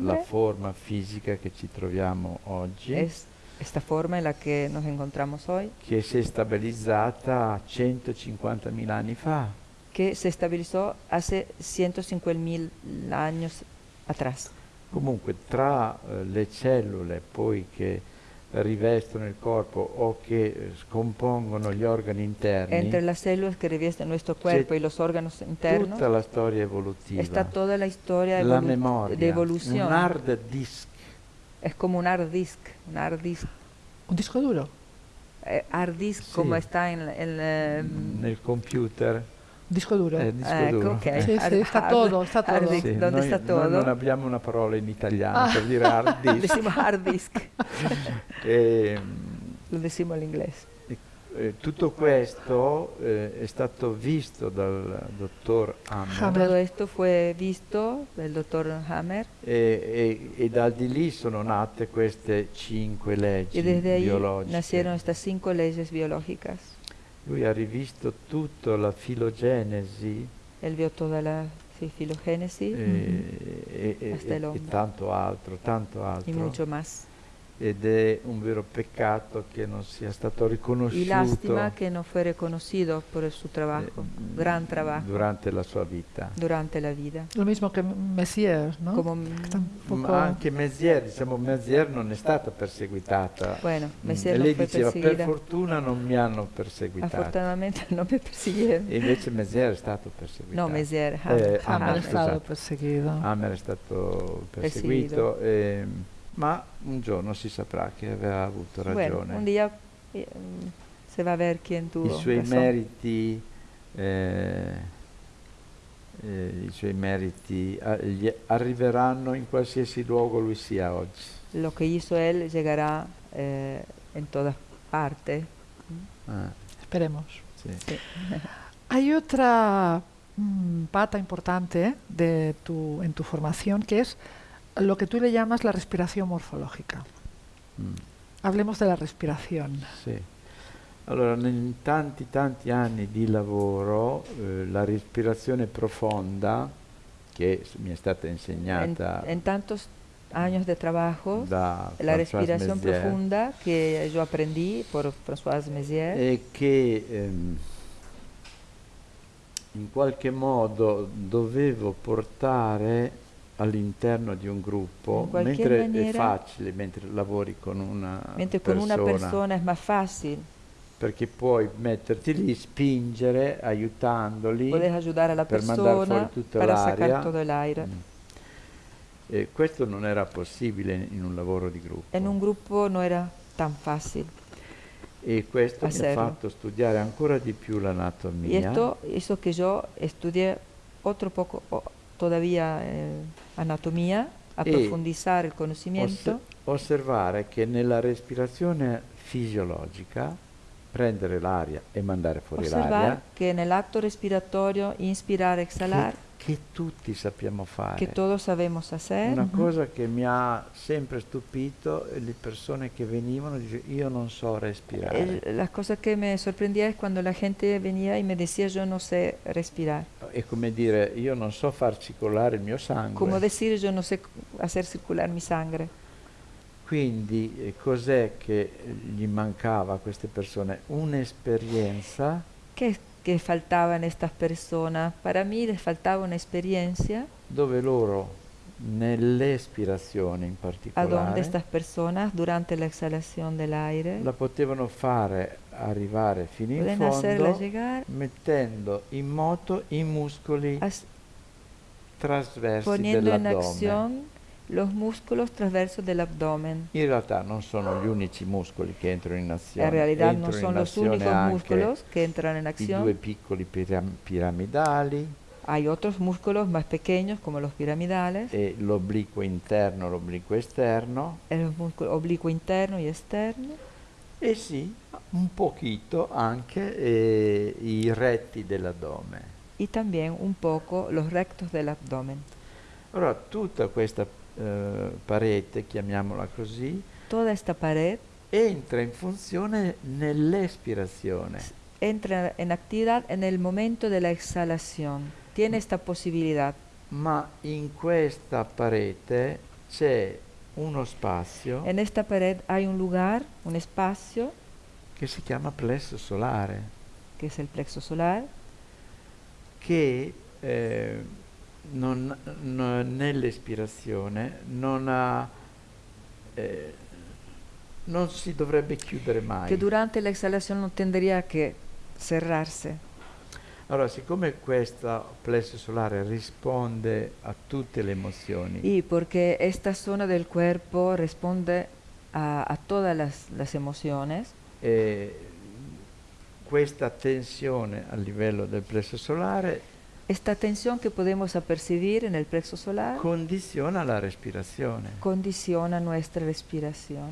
la forma fisica che ci troviamo oggi, es esta forma en la que nos encontramos hoy, che si è stabilizzata 150.000 anni fa. que se estabilizó hace 150.000 años atrás. Comunque tra eh, le cellule poi che rivestono il corpo o che eh, scompongono gli organi interni, Entre las células que revisten nuestro cuerpo y los órganos internos tutta la storia evolutiva, está toda la historia la memoria, de evolución. un hard disk Es como un hard disk, un hard disk, Un disco duro. eh, hard disk Sí. como está en, en, nel computer. Disco duro. eh, disco ecco, duro. ok. Sì, sì, sta todo, sta todo. Sì, ¿dónde noi, está noi todo? non abbiamo una parola in italiano Ah. per dire hard disk. Decimos hard disk, E, lo decimos en inglés. eh, tutto questo eh, è stato visto dal dottor Hammer Hammer. Todo esto fue visto del doctor Hammer e, e- e da di lì sono nate queste cinque leggi y desde ahí biologiche. nacieron estas cinco leyes biológicas. Lui ha rivisto tutta la filogenesi Él vio toda la filogénesis eh, e, e- Hasta el e- e hombre. tanto altro, tanto altro. y mucho más. Ed è un vero peccato che non sia stato riconosciuto Y lástima que no fue reconocido por su eh, trabajo, gran trabajo, durante la sua vita. durante la vida. Lo mismo que Messier, ¿no? Como, anche Mézières, diciamo, Mézières non è stata perseguitata. bueno, Mm, Messier e no lei diceva, per fortuna non mi hanno perseguitato. Afortunadamente no me persiguieron. E invece Mézières è stato perseguitato. No, Messier, Eh, Hammer. Hammer è stato esatto. perseguito. Hammer è stato perseguito, Perseguito. ehm, ma un giorno si saprà che aveva avuto ragione. Bueno, un día eh, se va a ver quién tuvo I suoi razón. meriti, eh, eh, i suoi meriti gli arriveranno in qualsiasi luogo lui sia oggi. Lo que hizo él llegará eh, en todas partes. Ah, Esperemos. sì. Sí. Hay otra mm, pata importante de tu, en tu formación que es lo que tú le llamas la respiración morfológica. Mm, Hablemos de la respiración. sì. Allora, in tanti tanti anni di lavoro, eh, la respirazione profonda, che mi è stata insegnata en tantos años de trabajo, da la Mézières, profunda que yo aprendí por Françoise Mézières, e che ehm, in qualche modo dovevo portare all'interno di un gruppo, In mentre è maniera- facile, mentre lavori con una mientras con una persona es más fácil, perché puoi metterti lì, spingere, aiutandoli. per mandar fuori persona tutta l'aria. Mm. E questo non era possibile in, in un lavoro di gruppo. En un grupo no era tan fácil. e questo mi ha hacerlo. fatto studiare ancora di più l'anatomia. esto hizo que yo estudié otro poco o- todavía eh, anatomía, a E profundizar el Oss- conocimiento, osservare che nella respirazione fisiologica prendere l'aria e mandare fuori l'aria en el acto respiratorio, inspirar, exhalar, che tutti sappiamo fare. que todos sabemos hacer. Una cosa che mi ha sempre stupito è le persone che venivano e dicevano io non so respirare. El- la cosa que me sorprendía es cuando la gente venía y me decía yo no sé respirar. È come dire io non so far circolare il mio sangue. Como decir yo no sé c- hacer circular mi sangre. Quindi eh, cos'è che gli mancava a queste persone? Un'esperienza ¿Qué, qué faltaba en estas personas? Para mí les faltaba una experiencia dove loro nell'espirazione in a donde particolare estas personas durante la exhalación del aire la potevano fare arrivare fino in fondo llegar mettendo in moto i muscoli as- trasversi dell'addome. Acción los músculos transversos del abdomen. In realtà non sono gli unici muscoli che entrano in azione. En realidad no Entrano in son los únicos músculos que entran en I due acción. piccoli piram- piramidali Hay otros músculos más pequeños como los piramidales, e l'obliquo interno, l'obliquo esterno el músculo oblicuo interno y externo, e sì, un pochito anche eh, i retti dell'addome. y también un poco los rectos del abdomen. Allora tutta questa eh, parete, chiamiamola così, Toda esta pared entra in funzione nell'espirazione. entra en actividad en el momento de la exhalación. Tiene esta posibilidad. Ma in questa parete c'è uno spazio En esta pared hay un lugar, un espacio, che si chiama plesso solare, que es el plexo solar, che eh, non- non- nell'espirazione non ha eh, non si dovrebbe chiudere mai. que durante la exhalación no tendría que cerrarse. Allora, siccome questo plesso solare risponde a tutte le emozioni, Y porque esta zona del cuerpo responde a, a todas las, las emociones, eh, questa tensione a livello del plesso solare esta tensión que podemos apercibir en el plexo solar condiziona la respirazione. condiciona nuestra respiración.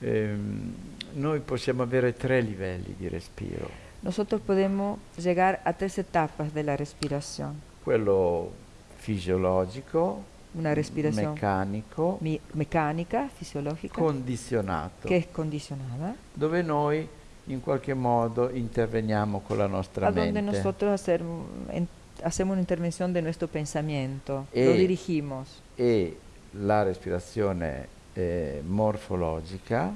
Ehm, noi possiamo avere tre livelli di respiro. Nosotros podemos llegar a tres etapas de la respiración. Quello fisiologico, Una respiración meccanico, mi- mecánica, fisiológica, condizionato, que es condicionada, dove noi in qualche modo interveniamo con la nostra a mente. nosotros hacer- hacemos una intervención de nuestro pensamiento, lo E- dirigimos. e la respirazione eh, morfologica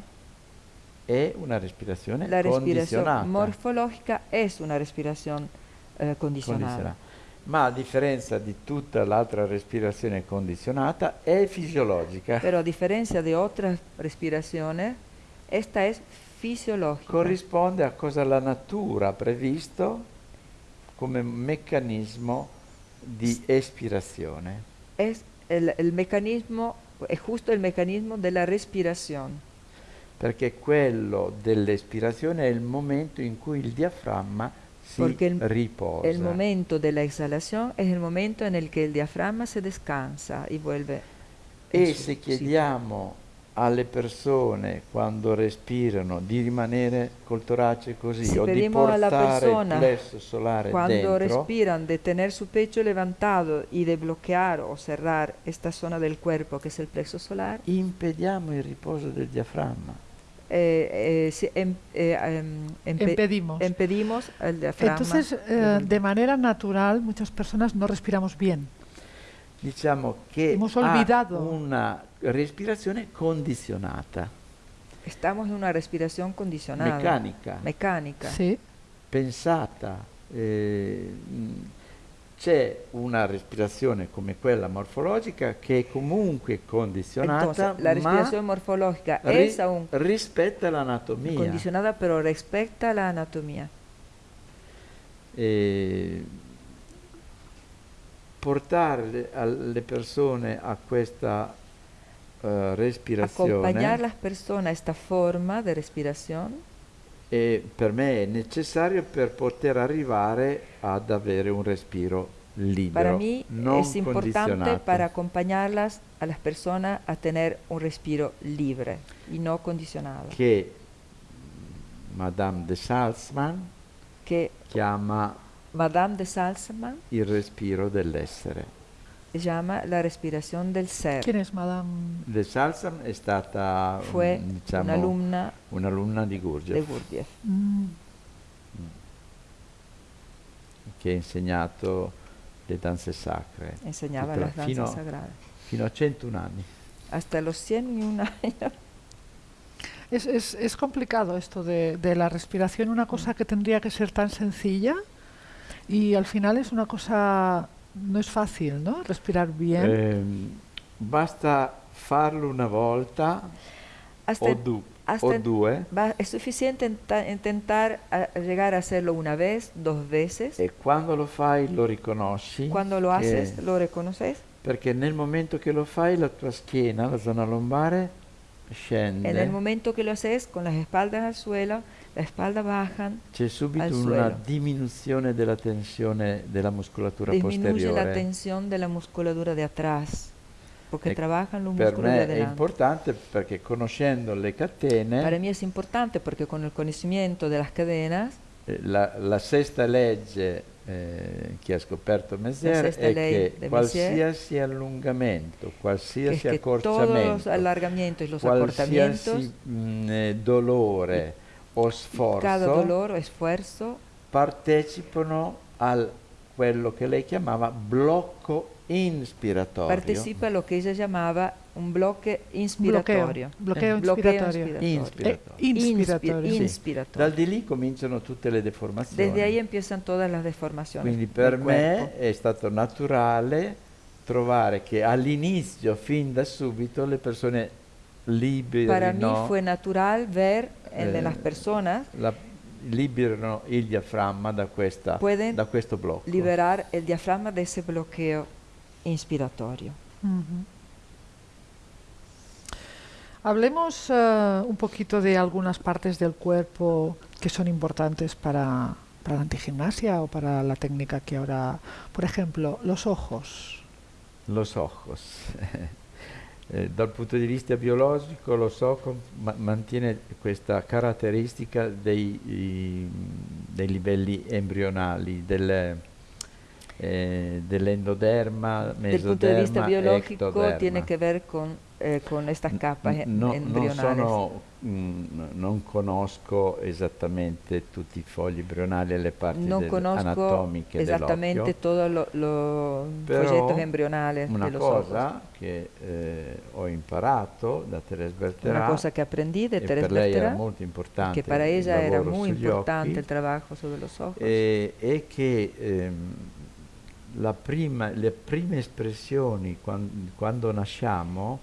è una respirazione La respiración condizionata. morfológica es una respiración eh, condicionada. condizionata. Ma a differenza di tutta l'altra respirazione condizionata, è fisiologica. Pero a diferencia de otras respiraciones, esta es fisiológica. Corrisponde a cosa la natura ha previsto come meccanismo di espirazione. Es el, el mecanismo, es justo el mecanismo de la respiración. Perché quello dell'espirazione è il momento in cui il diaframma si Porque riposa. El momento de la exhalación es el momento en el que el diafragma se descansa y vuelve. E se chiediamo alle persone quando respirano di rimanere col torace così Se o di portare il plesso solare Cuando dentro, respiran, de tener su pecho levantado y de bloquear o cerrar esta zona del cuerpo que es el plexo solar, impediamo il riposo del diaframma. eh, eh, si- em- eh, em, empe- Impedimos. impedimos el diafragma. Entonces, eh, de manera natural, muchas personas no respiramos bien. Diciamo che Hemos ha olvidado. una respirazione condizionata, Estamos en una respiración condicionada, meccanica, mecánica. Sí. pensata. eh, c'è una respirazione come quella morfologica che è comunque condizionata, Entonces, la ma respiración morfológica ri- es aún rispetta l'anatomia. condicionada, pero respecta a la anatomía. E portare le, alle persone a questa eh, respirazione Acompañar a las personas a esta forma de respiración e per me è necessario per poter arrivare ad avere un respiro libero, Para mí non es importante para acompañarlas a las personas a tener un respiro libre y no condicionado. che Madame de Salzman Que chiama Madame de Salzman il respiro dell'essere. Llama la respiración del ser. ¿Quién es Madame? De Salzam è stata Fue mm, diciamo, un'alumna un'alunna di de Gurdjieff Gurdjieff. Mm, che ha insegnato le danze sacre Enseñaba Tutta- las danzas fino, sagradas. fino a 101 anni. Hasta los 101 años. Es, es- es complicado esto de, de la respiración, una cosa que tendría que ser tan sencilla y al final es una cosa, No es fácil, ¿no? Respirar bien. Eh, basta farlo una volta hasta, o, du hasta o due. Eh? Es suficiente intentar a llegar a hacerlo una vez, dos veces. Y cuando lo fai lo riconosci. Cuando lo haces lo reconoces. Perché nel momento che lo fai la tua schiena, la zona lombare, scende. En el momento que lo haces, con las espaldas al suelo, la espalda bajan, C'è subito una diminuzione della tensione della muscolatura disminuye la posteriore. tensión de la musculatura de atrás, porque E trabajan los per me è importante perché conoscendo le catene, Para mí es importante porque con el conocimiento de las cadenas, eh, la, la sesta legge eh, che ha scoperto Messier è che qualsiasi allungamento, es qualsiasi que accorciamento, qualsiasi mh, eh, dolore o sforzo esfuerzo, partecipano al quello che lei chiamava blocco inspiratorio. participa a lo que ella llamaba un bloque bloqueo, inspiratorio. bloqueo Eh, Bloqueo inspiratorio. Inspiratorio. Eh, Inspi- inspiratorio. Sì. inspiratorio. Dal di lì cominciano tutte le deformazioni. Desde ahí empiezan todas las deformaciones. Quindi per me cuerpo. è stato naturale trovare che all'inizio, fin da subito, le persone Para mí liberino, fue natural ver en Eh, las personas la- liberino il diaframma da, questa, da questo blocco. liberar el diafragma de ese bloqueo inspiratorio. Hablemos eh, un poquito de algunas partes del cuerpo que son importantes para, para la antigimnasia o para la técnica que ahora, por ejemplo, los ojos. Los ojos. Eh, dal punto di vista biologico los ojos ma- mantiene questa caratteristica dei, i- dei livelli embrionali, del, eh, dell'endoderma, Del punto de vista mesoderma, biológico ectoderma. tiene que ver con, eh, con N- em- no- non, embrionales. sono, mm, non conosco esattamente tutti i fogli embrionali e le parti no del- conozco anatomiche exactamente dell'occhio. todos lo- los Però folletos embrionales Una cosa che eh, ho imparato da Teresa Una Berterà cosa que aprendí de e Teresa per lei era molto importante para il ella era lavoro sugli importante occhi, trabajo sobre los ojos. e, e che ehm, prima- le prime espressioni quan- quando nasciamo,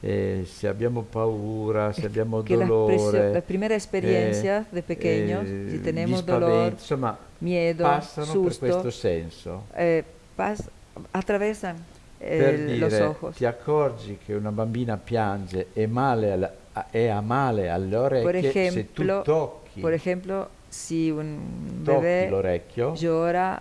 eh, se abbiamo paura, se abbiamo que las, presio- dolore, las primeras experiencias de pequeños, eh, si tenemos dolor, insomma, miedo, passano per susto, questo senso. eh, pas- atravesan eh, per los dire, ojos. ti accorgi che una bambina piange e male alla- a- e ha male alle orecchie se tu tocchi, Por ejemplo, si un l'orecchio, llora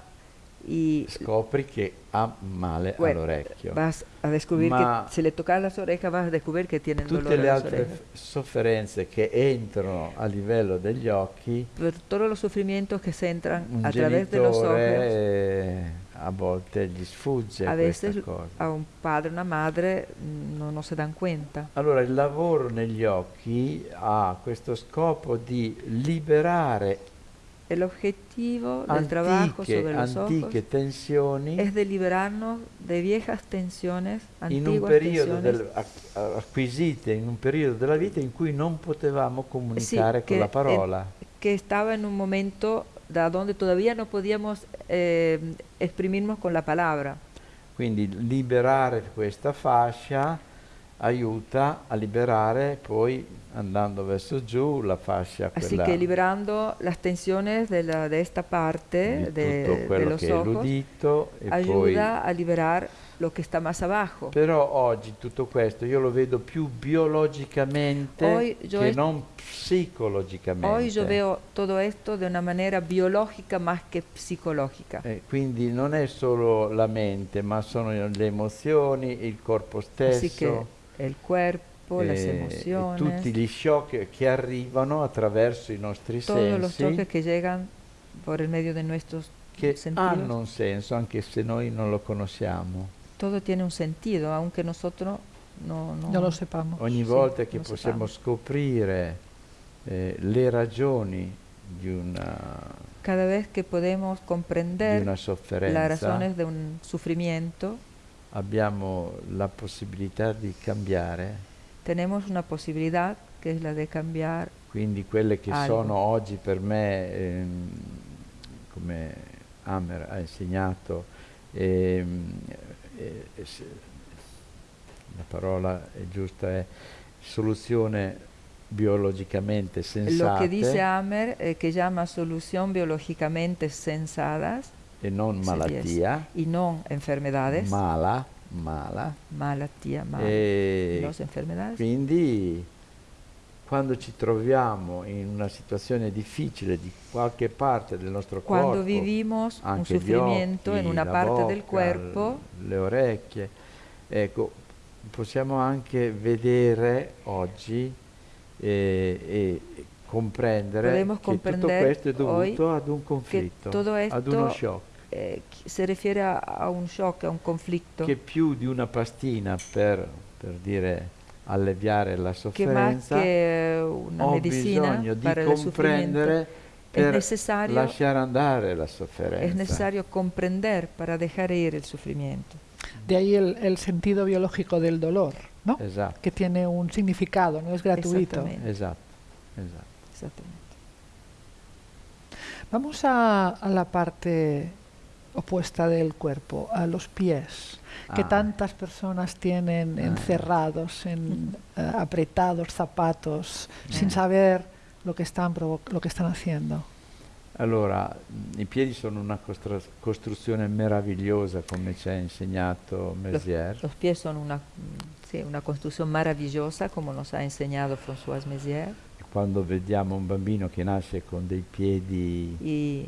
y scopri che ha male bueno, all'orecchio. vas a descubrir Ma que si le tocas las orejas vas a descubrir que tienen Tutte dolor en le altre sofferenze che entrano a livello degli occhi, Pero todos los sufrimientos que se entran a través de los ojos, genitore eh, a volte gli sfugge a veces cosa. a un padre, una madre mm, no, no se dan cuenta. Allora il lavoro negli occhi ha questo scopo di liberare El objetivo del trabajo antiche, sobre los ojos es de liberarnos de viejas tensiones, in un antiguas periodo tensiones del- ac- acquisite in un periodo della vita in cui non potevamo comunicare con che la parola. que estaba en un momento da donde todavía no podíamos eh, exprimirnos con la palabra. Quindi liberare questa fascia aiuta a liberare poi andando verso giù la fascia Así quella que liberando las tensiones de, la- de esta parte di de, tutto de quello los che è ojos, l'udito e poi ayuda a liberar lo que está más abajo. Però oggi tutto questo io lo vedo più biologicamente che non psicologicamente. Hoy yo veo todo esto de una manera biológica más que psicológica. Eh, quindi non è solo la mente, ma sono le emozioni, il corpo Así stesso, el cuerpo, las eh, e emociones, tutti gli shock che arrivano attraverso i nostri todos los sensi choques que llegan por el medio de nuestros che sentido. hanno un senso anche se noi non lo conosciamo. Todo tiene un sentido, aunque nosotros no, no, No lo sepamos. Ogni Sì, volta che lo possiamo sappiamo. scoprire eh, le ragioni di una, Cada vez que podemos comprender una las razones de un sufrimiento, abbiamo la possibilità di cambiare. tenemos una posibilidad que es la de cambiar Quindi quelle che Algo. sono oggi per me, ehm, come Hammer ha insegnato, ehm, eh, eh, la parola è giusta è soluzione biologicamente lo que dice Amer, eh, que llama solución biológicamente sensadas e non malattia, y no enfermedades, mala, mala. malattia, mal, E enfermedades. quindi quando ci troviamo in una situazione difficile di qualche parte del nostro Cuando corpo, vivimos un anche gli sufrimiento en occhi, una la parte del bocca, cuerpo, l- le orecchie, ecco, possiamo anche vedere oggi eh, e comprendere Podemos che tutto questo è dovuto ad un conflitto, ad uno shock, eh, se refiere a, a un shock, a un conflicto, che più di una pastina per, per dire alleviare la que más sofferenza que una ho medicina bisogno di comprendere per lasciare andare la sofferenza. es necesario comprender para dejar ir el sufrimiento. De ahí el, el sentido biológico del dolor, ¿no? Esatto, Que tiene un significado, no es gratuito. Exactamente. esatto, esatto. Exactamente. Vamos a, a la parte opuesta del cuerpo, a los pies, que Ah. tantas personas tienen Ah. encerrados en eh, apretados zapatos, sin Ah. saber lo que están lo que están haciendo. Allora, i piedi sono una costruzione meravigliosa, come ci ha insegnato Messier. Los pies son una, mm, sí, una construcción maravillosa, como nos ha enseñado François Mézières. Quando vediamo un bambino che nasce con dei piedi, Y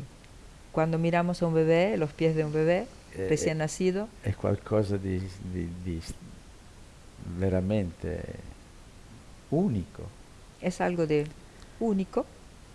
cuando miramos a un bebé, los pies de un bebé eh, recién nacido, è qualcosa di, di- di veramente unico. es algo de único.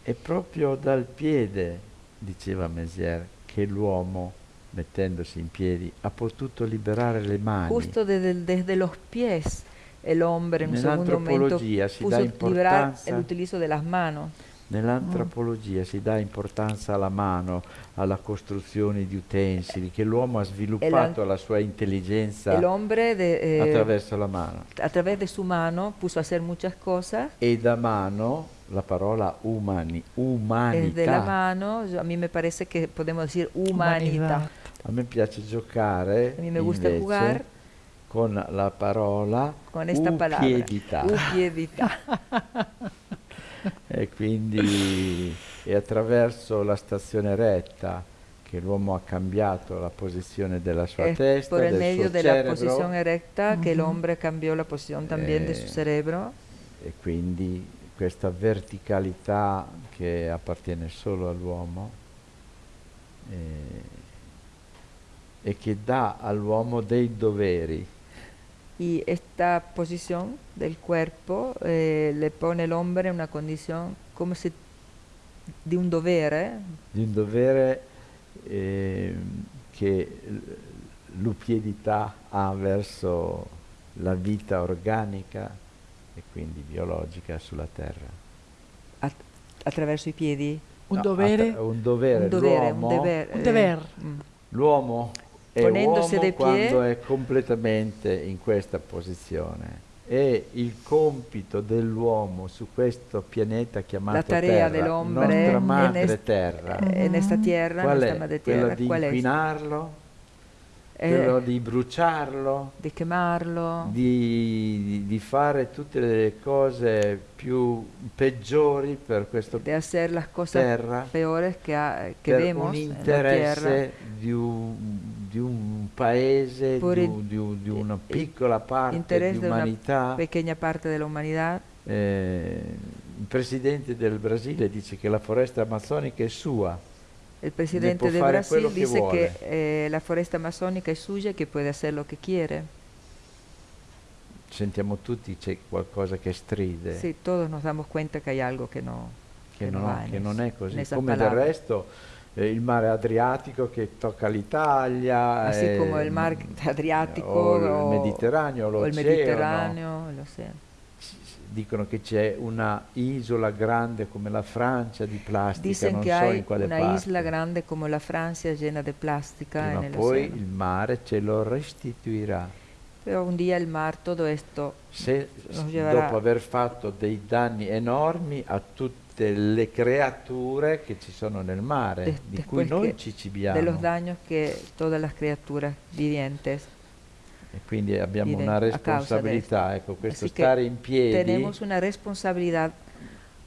È proprio dal piede, diceva Messier, che l'uomo, mettendosi in piedi, ha potuto liberare le mani. Justo desde, desde los pies el hombre en un segundo momento puso liberar importanza, el utilizo de las manos. Nell'antropologia si dà importanza alla mano, alla costruzione di utensili, che l'uomo ha sviluppato la sua intelligenza de, eh, attraverso la mano. a través de su mano puso a hacer muchas cosas. E da mano la parola umani, Es de la umanità. mano, a me parece que podemos decir humanidad. A me piace giocare A me gusta invece jugar con la parola con esta palabra. upiedità. Upiedità. E quindi è attraverso la stazione retta che l'uomo ha cambiato la posizione della sua Es testa, por el del medio suo de la cerebro. posición erecta que el hombre cambió la posición también de su Eh, cerebro. e quindi questa verticalità che appartiene solo all'uomo eh, e che dà all'uomo dei doveri. y esta posición del cuerpo eh, le pone al hombre en una condición como si de un dovere di un dovere ehm, che l'upiedità ha verso la vita organica e quindi biologica sulla terra. at- attraverso i piedi. Un No, dovere, un dovere, un dovere, un. Un eh, mm. l'uomo è Ponendosi uomo quando è completamente in questa posizione. E il compito dell'uomo su questo pianeta chiamato La tarea Terra, dell'hombre nostra en madre est- terra, en esta tierra, qual è? madre tierra, di ¿cuál es? inquinarlo, Eh, quello di bruciarlo, de quemarlo, di, di- di fare tutte le cose più peggiori per questa terra, peores que, ha- que per un en interesse di un, di un paese, Por di, il- di di una il piccola parte di umanità. Pequeña parte de la humanidad. Eh, il presidente del Brasile dice che la foresta amazzonica è sua, El presidente può de fare Brasil quello che dice vuole. que eh, la foresta amazónica es suya, que puede hacer lo que quiere. sentiamo tutti c'è qualcosa che stride. Sí, todos nos damos cuenta que hay algo no, che, no no, va en che non è così. Come del palabras. resto eh, il mare Adriatico che tocca l'Italia, Así como eh, el mar Adriático o il Mediterraneo, l'oceano. Dicono che c'è una isola grande come la Francia di plastica, Dicen non so in quale una parte. isla grande como la Francia plástica Prima en o el poi il mare ce lo restituirà. Pero un día el mar, todo esto, Se, dopo aver fatto dei danni enormi a tutte le creature che ci sono nel mare, des- di cui noi ci de cibiamo. los daños que todas las criaturas vivientes E quindi abbiamo viven una de responsabilità, ecco, questo Así stare in piedi, tenemos una responsabilidad,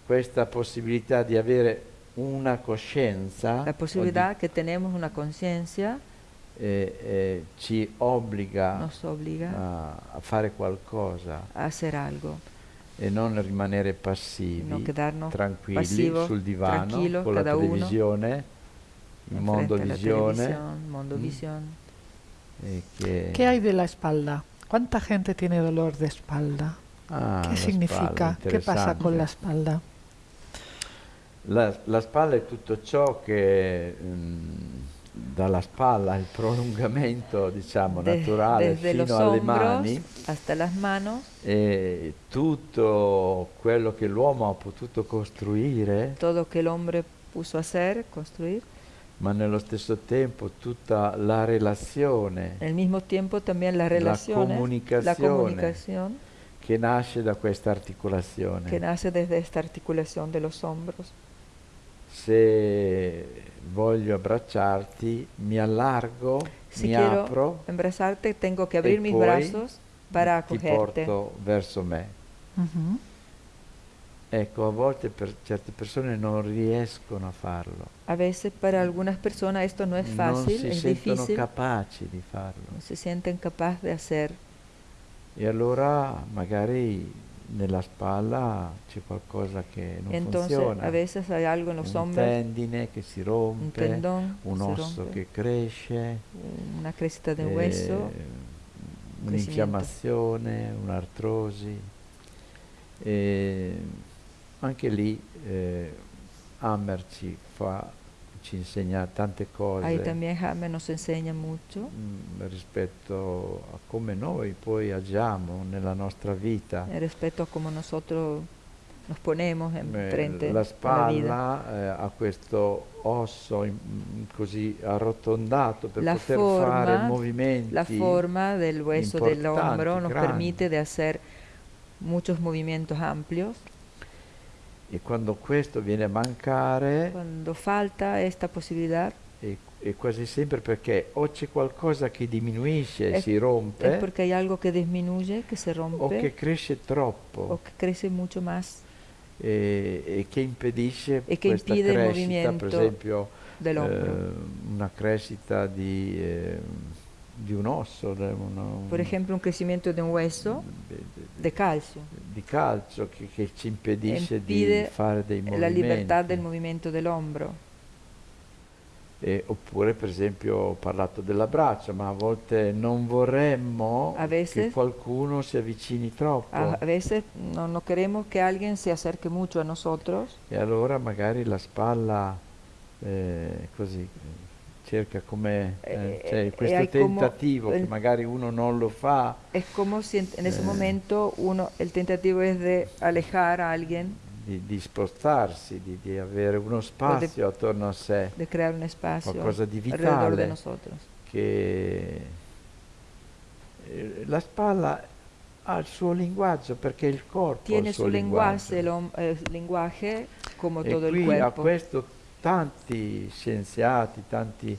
questa possibilità di avere una coscienza la o posibilidad que tenemos una conciencia di- eh, eh, ci obbliga nos obliga a, a fare qualcosa. a hacer algo, e non rimanere passivi, no quedarnos tranquilli passivos, sul divano con la televisione, il mondo la visione televisión, mundo Mm. visión. e che ¿Qué hay de la espalda? ¿Cuánta gente tiene dolor de espalda? Ah, ¿Qué significa? spalla, ¿Qué pasa con la espalda? La, la spalla è tutto ciò che mm, dalla spalla il prolungamento diciamo De- naturale fino alle mani hasta las manos, e tutto quello che l'uomo ha potuto costruire todo que el hombre puso a hacer, construir. ma nello stesso tempo tutta la relazione Al mismo tiempo también La relaciones, la comunicazione. comunicación che nasce da questa articolazione. que nace desde esta articulación de los hombros. Se voglio abbracciarti, mi allargo, Si mi quiero apro, abrazarte, tengo que abrir mis brazos para ti acogerte. porto verso me. Ujú. Ecco, a volte per certe persone non riescono a farlo. A veces para algunas personas esto no es non fácil, si es sentono capaci di farlo. no se sienten capaces de hacer. E allora magari nella spalla c'è qualcosa che non Entonces, funziona. a veces hay algo en los un tendine che si rompe, un tendón un osso rompe, che cresce, una crescita de eh, hueso, un'infiammazione, un'artrosi. E anche lì eh, Hammer ci, fa, ci insegna tante cose ahí también Jaime nos enseña mucho mm, rispetto a come noi poi agiamo nella nostra vita. eh, respecto a cómo nosotros nos ponemos en Eh, frente la a spalla eh, ha questo osso in- in- così arrotondato per La poter forma- fare movimenti La forma del hueso del hombro nos grandi. permite de hacer muchos movimientos amplios. E quando questo viene a mancare Cuando falta esta posibilidad, è, è quasi sempre perché o c'è qualcosa che diminuisce e si rompe porque hay algo que disminuye, que se o che rompe cresce troppo. o que crece mucho más. E, e che impedisce E che questa crescita, per esempio eh, una crescita di, eh, di un osso, de uno- Por ejemplo, un crecimiento de un hueso de- de calcio, di calcio che, che ci impedisce Impide di fare dei movimenti. la libertad del movimiento del hombro. E- oppure per esempio ho parlato dell'abbraccio, ma a volte non vorremmo che qualcuno si avvicini troppo A, a veces no, no queremos que alguien se acerque mucho a nosotros e allora magari la spalla eh, così eh, cerca come eh, Eh, cioè, eh, questo come- tentativo che el- magari uno non lo fa. Es como si en, en ese Eh. momento uno, el tentativo es de alejar a alguien, di, di spostarsi, di, di avere uno spazio attorno a sé. de crear un espacio qualcosa di de vitale che la spalla ha il suo linguaggio perché il corpo Tiene il suo el, linguaggio. hom- eh, lenguaje como e todo el qui a questo tanti scienziati, tanti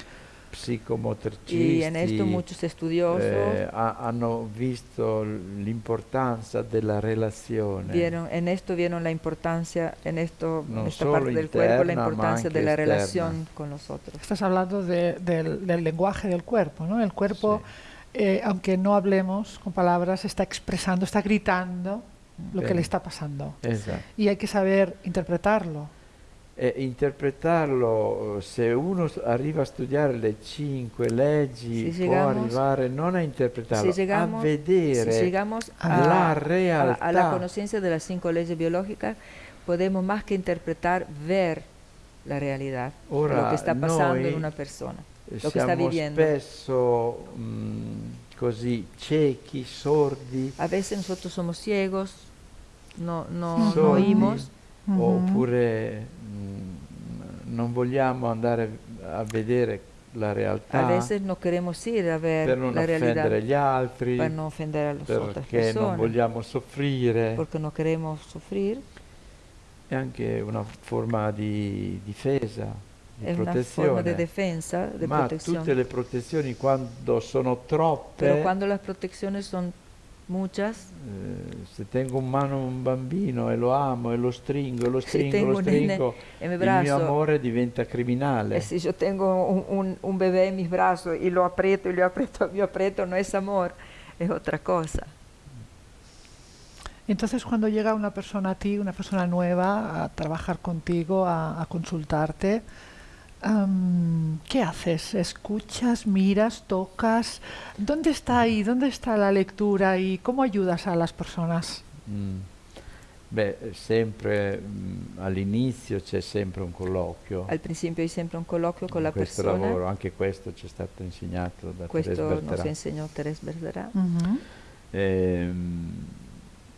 psicomotricisti Y en esto muchos estudiosos eh, ha- hanno visto l'importanza della relazione. vieron, en esto vieron la importancia, en esto, No esta solo parte del cuerpo, la importancia de la esterna. relación con los otros. Estás hablando de- del, del lenguaje del cuerpo, ¿no? El cuerpo, eh, aunque no hablemos con palabras, está expresando, está gritando lo que Bene. le está pasando. Esatto. Y hay que saber interpretarlo. E interpretarlo, se uno arriva a studiare le cinque leggi, Si può arrivare non a interpretarlo, si llegamos, a vedere si llegamos a a, la a- realtà. a la conciencia de las cinco leyes biológicas, podemos más que interpretar, ver la realidad, Ora lo que está pasando noi en una persona, lo spesso mh, così ciechi, sordi, A veces nosotros somos ciegos, no, no, oímos, oppure non vogliamo andare a vedere la realtà a veces no queremos ir a ver per non la realidad offendere gli altri, para no ofender a las otras perché non vogliamo soffrire. porque no queremos sufrir. È anche una forma di difesa, di una protezione. forma de defensa, de Ma protección. tutte le protezioni quando sono troppe, Pero cuando las protecciones son muchas, eh, se tengo in mano un bambino e lo amo e lo stringo e lo Si stringo, tengo lo un nene stringo, en mi il mio amore diventa criminale. eh, si yo tengo un, un- un bebé en mis brazos y lo aprieto y lo aprieto, lo aprieto, no es amor, es otra cosa. Entonces, cuando llega una persona a ti, una persona nueva, a trabajar contigo, a, a consultarte, am, ¿qué haces? ¿Escuchas, miras, tocas? ¿Dónde está ahí? ¿Dónde está la lectura y cómo ayudas a las personas? Mm. Beh, sempre mm, all'inizio c'è sempre un colloquio. Al principio hay siempre un coloquio con la questo persona, lavoro, anche questo ci è stato insegnato da questo Therese nos Berterà. enseñó Teres Bergerá. Ujú. Ehm,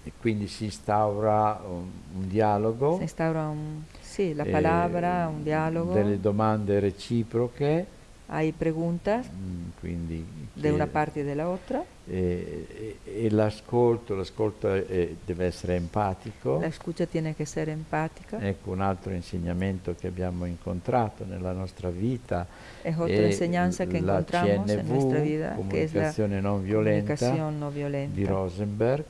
e quindi si instaura un, un dialogo, Se instaura un, sí, la eh, palabra, un diálogo, delle domande reciproche, hay preguntas mm, quindi de una che- parte y de la otra, e, e- e l'ascolto, l'ascolto è- deve essere empatico. la escucha tiene que ser empática, Ecco un altro insegnamento che abbiamo incontrato nella nostra vita es otra è enseñanza que la encontramos en CNV, nuestra vida, que es la comunicazione non violenta di violenta. Rosenberg,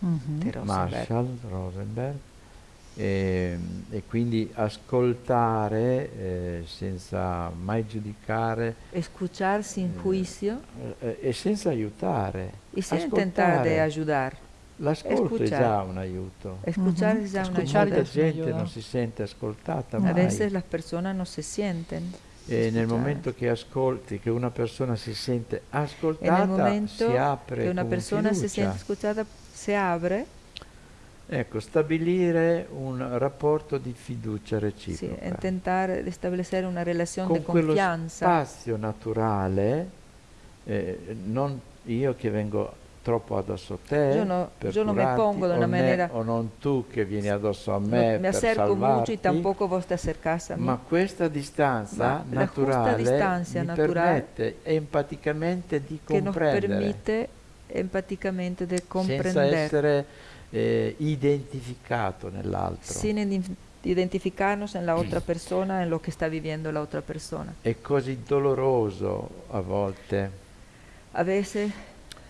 Ujú. de Rosenberg. Marshall Rosenberg, e, e quindi ascoltare eh, senza mai giudicare Escuchar sin Eh, juicio eh, e senza aiutare. sin intentar de Ascoltare. ayudar. L'ascolto è già un aiuto. Escuchar Ujú. es ya una Escuchar Molta gente non si sente ascoltata A mai. veces las personas no se sienten. E nel momento che ascolti, che una persona si sente En ascoltata, si apre que una persona fiducia. siente escuchada, se abre, Ecco, stabilire un rapporto di fiducia reciproca. intentar establecer una relación con de quello confianza. spazio naturale, eh, non io che vengo troppo addosso a te, Yo no- per yo no me curarti, pongo o una manera- o non tu che vieni addosso a No, me me per acerco salvarti, mucho y tampoco vos te acercás a mí. ma questa distanza Ma naturale mi naturale permette empaticamente di que nos comprendere permite empáticamente de senza comprender essere eh, identificato nell'altro. sin ident- identificarnos en la otra persona, en lo que está viviendo la otra persona. È così doloroso a volte A veces,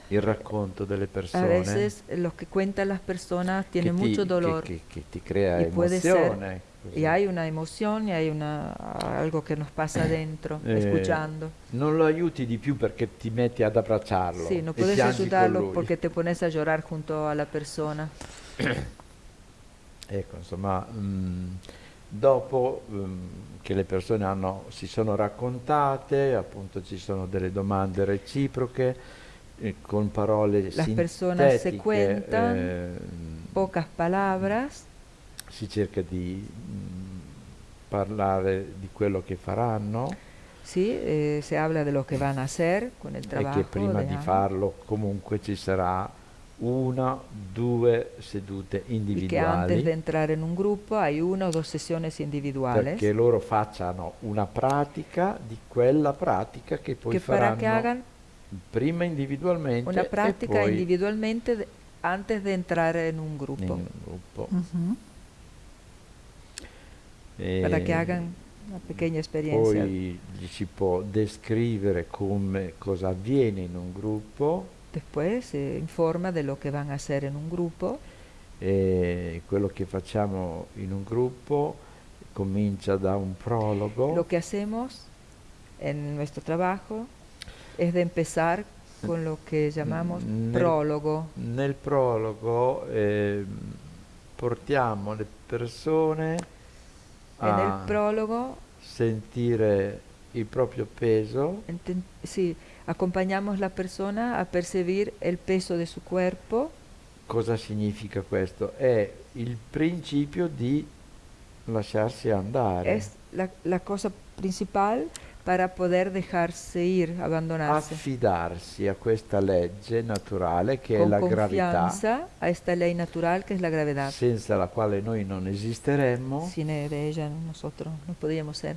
il racconto delle a persone veces lo que cuentan las personas tiene mucho dolor che, che- che ti crea emozione. Così. y hay una emoción y hay una, algo que nos pasa dentro, Eh, escuchando. Non lo aiuti di più perché ti metti ad abbracciarlo. Sí, no e puedes piangi con ayudarlo lui. porque te pones a llorar junto a la persona. Ecco, insomma, mm, dopo mm, che le persone hanno- si sono raccontate, appunto ci sono delle domande reciproche, eh, con parole Las personas se sintetiche, cuentan, eh, Pocas palabras, si cerca di mm, parlare di quello che faranno. Sí, eh, se habla de lo que van a hacer con el e trabajo. che prima di farlo comunque ci sarà una, due sedute y que antes individuali. de entrar en un grupo hay una o dos sesiones individuales. Perché loro facciano una pratica di quella pratica che poi que faranno hagan prima individualmente una e práctica poi individualmente antes de entrar en un grupo, in un gruppo. Ujú. para que hagan una pequeña experiencia. poi gli si può descrivere come cosa avviene in un gruppo Después se informa de lo que van a hacer en un grupo e quello che facciamo in un gruppo comincia da un prologo Lo que hacemos en nuestro trabajo es de empezar con lo que llamamos Nel- prólogo. Nel prologo ehm, portiamo le persone En el a prólogo sentire il proprio peso, sí, acompañamos la persona a percibir el peso de su cuerpo. cosa significa questo? È il principio di lasciarsi andare. Es la, la cosa principal para poder dejarse ir, abbandonarsi. affidarsi a questa legge naturale che è con la gravità, a esta ley natural que es la gravedad. senza la quale noi non esisteremmo, Sin ella nosotros no podríamos ser,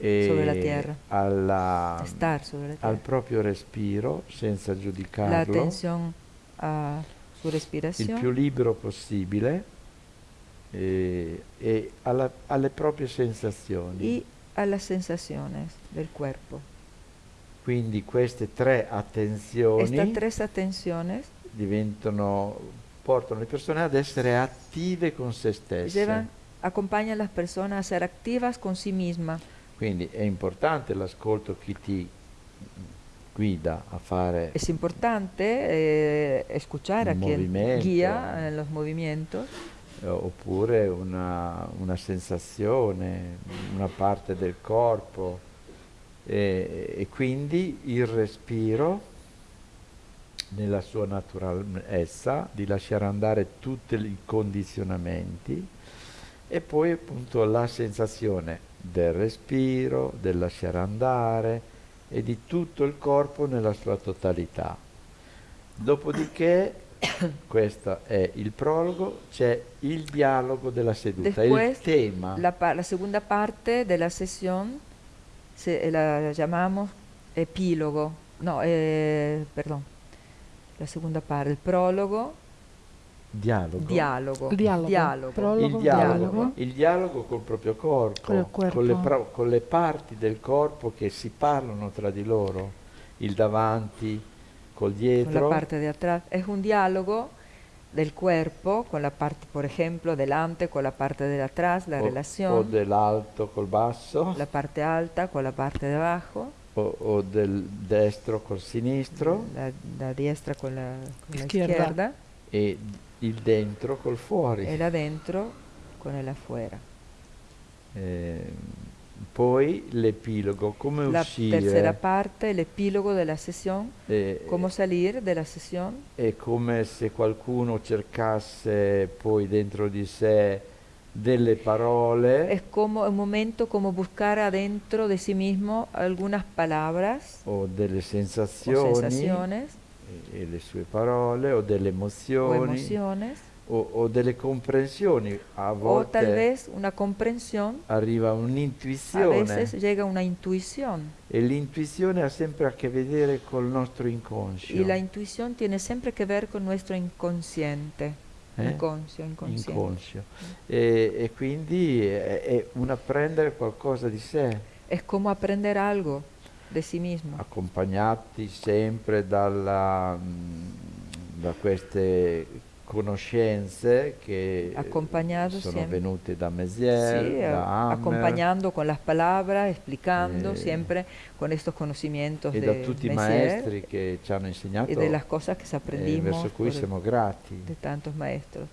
e sobre la tierra. alla- estar sobre la al tierra. proprio respiro, senza La giudicarlo, atención a su il respiración più libero possibile e, e alla- alle proprie sensazioni. y a las sensaciones del cuerpo. Quindi queste tre attenzioni Estas tres atenciones diventano, portano le persone ad essere attive con se stesse. llevan, acompañan a las personas a ser activas con sí mismas. Quindi è importante l'ascolto chi ti guida a fare Es importante eh, escuchar a quien movimiento. guía en los movimientos eh, oppure una, una sensazione, una parte del corpo e, e quindi il respiro nella sua naturalezza di lasciare andare tutti i condizionamenti e poi appunto la sensazione del respiro, del lasciare andare e di tutto il corpo nella sua totalità. Dopodiché, questo è il prologo, c'è il dialogo della seduta, il Después, tema. La, la segunda parte de la sesión se, eh, la llamamos epílogo, no, eh, perdón, la segunda parte, el prólogo, dialogo. diálogo, Il dialogo. diálogo. Prologo, il dialogo, dialogo. il dialogo col proprio corpo, corpo. Con, le con le parti del corpo che si parlano tra di loro, il davanti col con la parte de atrás. Es un diálogo del cuerpo con la parte, por ejemplo, delante con la parte de atrás, la o, o relación, dell'alto col basso, la parte alta con la parte de abajo, o, o del destro col sinistro la, la diestra con la, con la Izquierda. izquierda, e il dentro col fuori. el adentro con el afuera. Eh, poi l'epilogo, come La uscire, tercera parte, el epílogo de la sesión, eh, cómo salir de la sesión. è come se qualcuno cercasse poi dentro di sé delle parole. Es como un momento como buscar adentro de sí mismo algunas palabras o delle o sensazioni sensaciones e, e le sue parole o delle o emozioni. emociones o, o delle comprensioni. A o volte tal vez una comprensión, arriva a un'intuizione veces llega una intuición e l'intuizione ha sempre a che vedere col nostro inconscio. y la intuición tiene siempre que ver con nuestro inconsciente, Eh? inconscio, inconscio. E, e quindi è, è un apprendere qualcosa di sé, Es como aprender algo de sí mismo, accompagnati sempre dalla, mh, da queste conoscenze che Accompagnato sono sempre. venute da Mézières, Sí, da Hammer acompañando con las palabras, explicando Eh, siempre con estos conocimientos e de da tutti i maestri che ci hanno insegnato y de las cosas que e aprendimos verso cui siamo grati. de tantos maestros.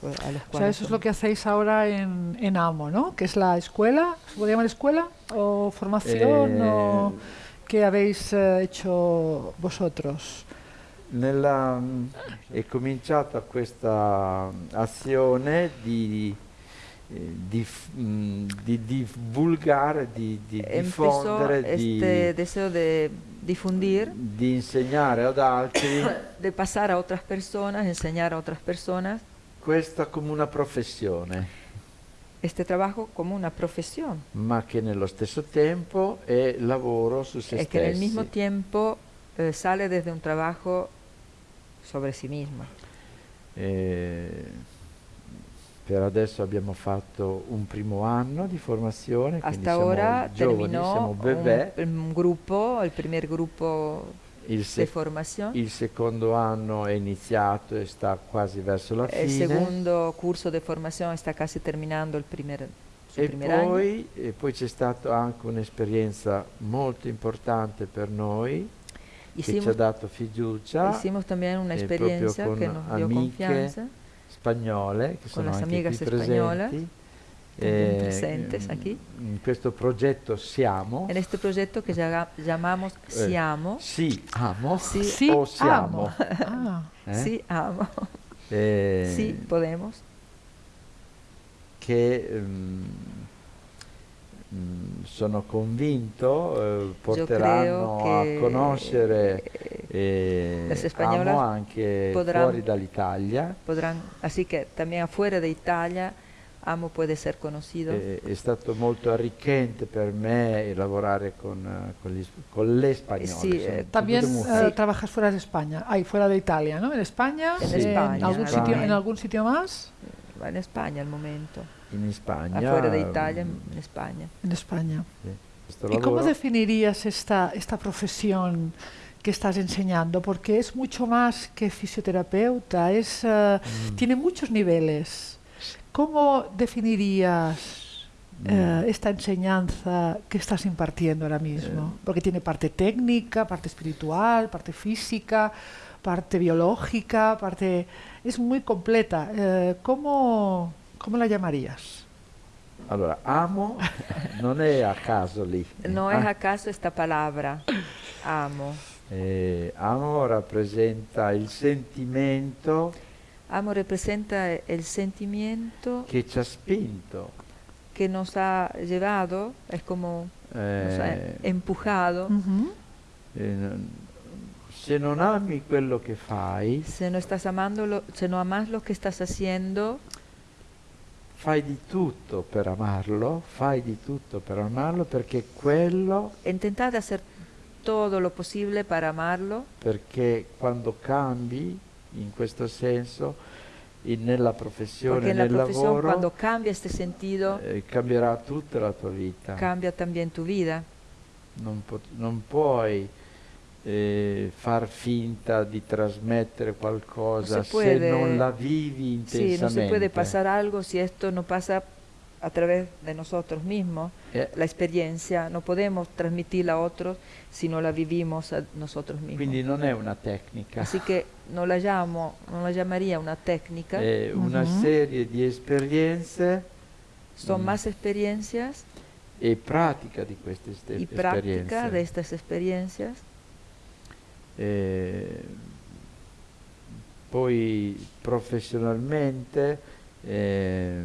por- a los O sea, eso es lo que hacéis ahora en, en AMO, ¿no? Que es la escuela, ¿se puede llamar escuela? ¿O formación? ¿O Eh, qué habéis eh, hecho vosotros? Nella, è cominciata questa azione di, eh, di mh, di divulgare, di, di diffondere, di, de difundir, di insegnare ad altri de pasar a otras personas, enseñar a otras personas questa come una professione, este trabajo como una profesión. ma che nello stesso tempo è lavoro su se Es que en el stessi. mismo tiempo eh, sale desde un trabajo sobre sí misma. Eh, per adesso abbiamo fatto un primo anno di formazione, Hasta ahora giovani, terminó un, un grupo, el primer grupo Il, de formación. il secondo anno è iniziato e sta quasi verso la El fine. segundo curso de formación está casi terminando el primer, su E poi, e poi c'è stata anche un'esperienza molto importante per noi che ci ha Hicimos, dato fiducia, hicimos también una eh, proprio experiencia con que nos dio amiche confianza. spagnole che Con sono las anche amigas qui españolas, presenti. Eh, presentes mm, aquí. In questo progetto siamo. En este proyecto que llaga- llamamos Eh, Siamo, Sì, amo. Sí, Sí, o siamo. amo. Ah, eh? sí, amo, Eh, sí, podemos. che mm, sono convinto eh, porteranno a conoscere eh, Amo anche podrán, fuori dall'Italia. Así que también afuera de Italia Amo puede ser conocido. È, è stato molto arricchente per me lavorare con, con, gli, con le spagnole. Sí, eh, también uh, trabajas fuera de España, ahí fuera de Italia, ¿no? En España, en, España, ¿en algún, Sitio, ¿en algún sitio más? En España al momento. En España. Afuera de Italia, en España. En España. Sí. ¿Y cómo definirías esta, esta profesión? que estás enseñando, porque es mucho más que fisioterapeuta, es, uh, mm. tiene muchos niveles. ¿Cómo definirías mm. eh, esta enseñanza que estás impartiendo ahora mismo? Eh. Porque tiene parte técnica, parte espiritual, parte física, parte biológica, parte... Es muy completa. Eh, ¿cómo, ¿Cómo la llamarías? Allora, amo non è a caso lì. Non è a caso questa parola, amo. Eh, amo rappresenta il sentimento Amo representa el sentimiento che ci ha spinto, que nos ha llevado, es como eh, nos ha empujado. Uh -huh. eh, se non ami quello che fai, se no estás amando lo, se no amas lo que estás haciendo, fai di tutto per amarlo, fai di tutto per amarlo perché quello intentate hacer todo lo possibile per amarlo perché quando cambi in questo senso in, nella professione, nel lavoro, quando cambia este sentido, eh, cambierà tutta la tua vita. Cambia también tu vida. Non, non puoi eh, far finta di trasmettere qualcosa se, puede, se non la vivi intensamente. Sì, non si può passare algo se esto non passa a través de nosotros mismos, eh. la experiencia, no podemos transmitirla a otros si no la vivimos a nosotros mismos. Quindi non è una tecnica. Así que no la llamo, no la llamaría una tecnica. È una uh -huh. serie di esperienze. Son mm. más experiencias. E pratica di queste y esperienze. práctica de estas experiencias. Eh, poi professionalmente eh,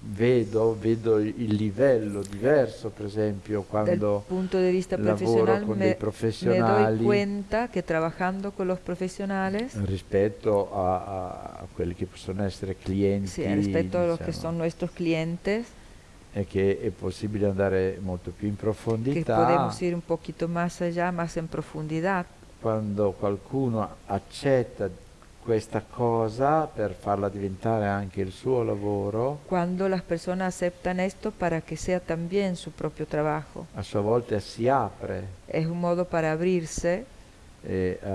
vedo, vedo il livello diverso, per esempio, quando punto de vista lavoro con dei professionali. Me doy cuenta che trabajando con los profesionales rispetto a, a, a quelli che possono essere clienti sì, rispetto diciamo, a los que son nuestros clientes è che è possibile andare molto più in profondità che podemos ir un poquito más allá, más en profundidad quando qualcuno accetta questa cosa per farla diventare anche il suo lavoro. Quando las personas aceptan esto para que sea también su propio trabajo. A sua volta si apre. Es un modo para abrirse. E, uh,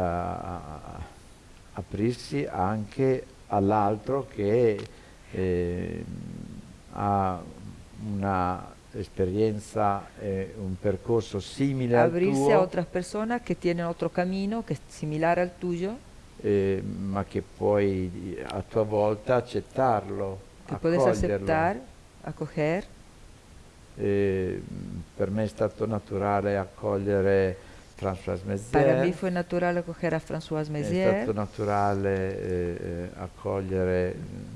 aprirsi anche all'altro che eh, ha una esperienza, eh, un percorso simile Abrirse al tuo. a otras personas que tienen otro camino que es similar al tuyo eh, ma che puoi a tua volta accettarlo, che puedes aceptar, acoger. Eh, per me è stato naturale accogliere François Mézières. Per me fu naturale accogliere a François Mézières. È stato naturale eh, eh accogliere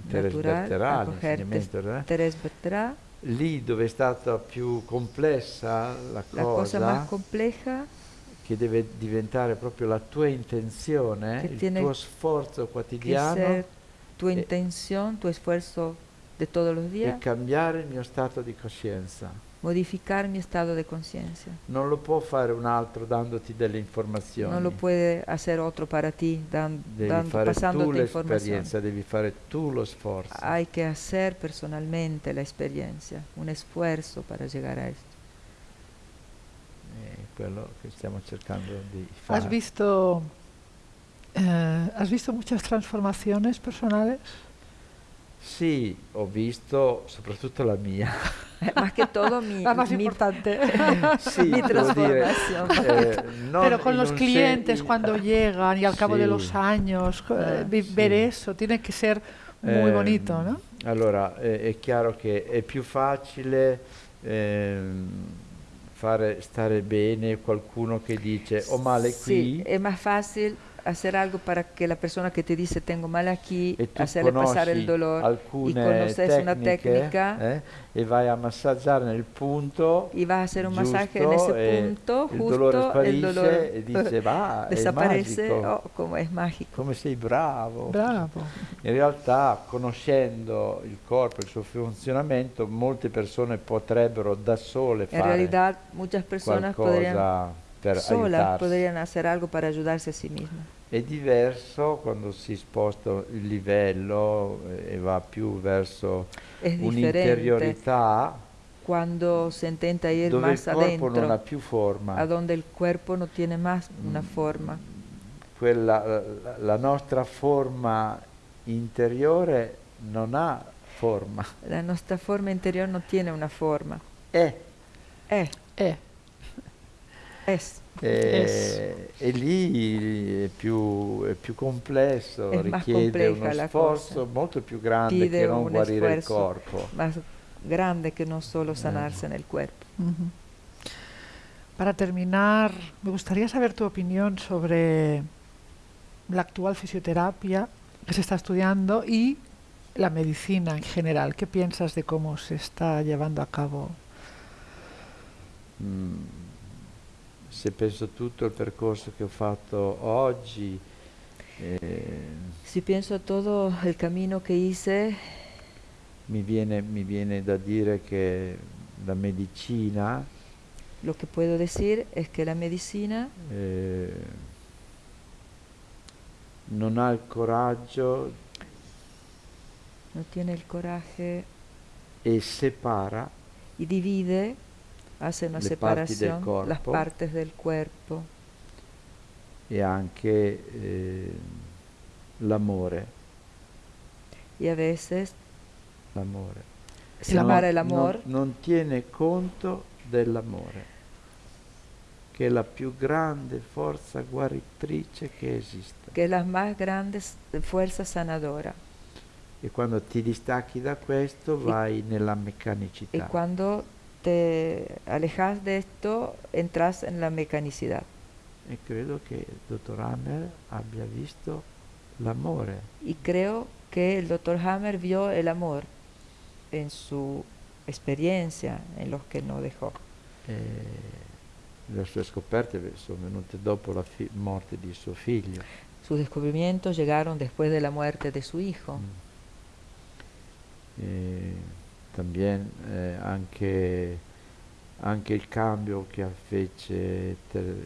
Thérèse Bertherat, l'insegnamento. Thérèse Bertherat. Lì dove è stata più complessa la, la cosa, cosa più complessa che deve diventare proprio la tua intenzione, il tuo sforzo quotidiano. tua intenzione, tuo sforzo di tutti i giorni. E cambiare il mio stato di coscienza. Modificare il mio stato di coscienza. Non lo può fare un altro dandoti delle informazioni. Non lo può fare altro per te, dan, devi dando, fare tu l'esperienza, devi fare tu lo sforzo. Hai che fare personalmente l'esperienza, un sforzo per arrivare a questo quello che stiamo cercando di fare. ¿Has visto, eh, ¿has visto muchas transformaciones personales? Sì, ho visto soprattutto la mia. Eh, más que todo mi, la más mi, importante. sí, mi transformación. Dire, eh, Pero con los clientes cuando llegan y al cabo sí. de los años, eh, sí. ver eso tiene que ser muy bonito, ¿no? Allora, è chiaro che è più facile ehm, fare stare bene qualcuno che dice ho male qui. Sì, è più facile hacer algo para que la persona que te dice tengo mal aquí, e tu hacerle pasar el conosci dolor alcune y conoces una tecniche, técnica eh, e vai a massaggiare nel punto y vas a hacer un masaje en ese punto, il dolore justo el dolor e dice va, è desaparece, magico, oh, como es mágico. come sei bravo. Bravo. In realtà, conoscendo il corpo e il suo funzionamento, molte persone potrebbero da sole En fare realidad, muchas personas podrían, qualcosa per solas aiutarsi. podrían hacer algo para ayudarse a sí mismas. È diverso quando si sposta il livello eh, e va più verso un'interiorità cuando se intenta ir dove il más corpo non ha adentro, più forma. a donde el cuerpo no tiene más una Mm. forma. Quella, la, la nostra forma interiore non ha forma, La nuestra forma interior no tiene una forma. è. Es, Eh, es. E, e lì è più, è più complesso, È más richiede uno sforzo cosa. molto più grande Pide che non guarire il corpo. más grande que no solo sanarse Eh. en el cuerpo. Para terminar, me gustaría saber tu opinión sobre la actual fisioterapia que se está estudiando y la medicina en general. ¿Qué piensas de cómo se está llevando a cabo? Mm, se penso tutto il percorso che ho fatto oggi, eh, Si pienso todo el camino que hice, mi, viene, mi viene da dire che la medicina lo que puedo decir es que la medicina eh, non ha il coraggio no tiene el coraje e separa y divide, hace una Le parti del separación, las partes del cuerpo e anche eh, l'amore. y a veces l'amore. separa el amor Non, non tiene conto dell'amore, che è la più grande forza guaritrice che esiste. que es la más grande fuerza sanadora. E quando ti distacchi da questo vai nella Y meccanicità. cuando te alejas de esto, entras en la mecanicidad. E credo che il dottor Hammer abbia visto l'amore. Y creo que el doctor Hammer vio el amor en su experiencia, en los que no dejó. E le sue scoperte beh, sono venute dopo la morte di suo figlio. Sus descubrimientos llegaron después de la muerte de su hijo. Mm. E también eh, anche, anche il cambio che fece Ter-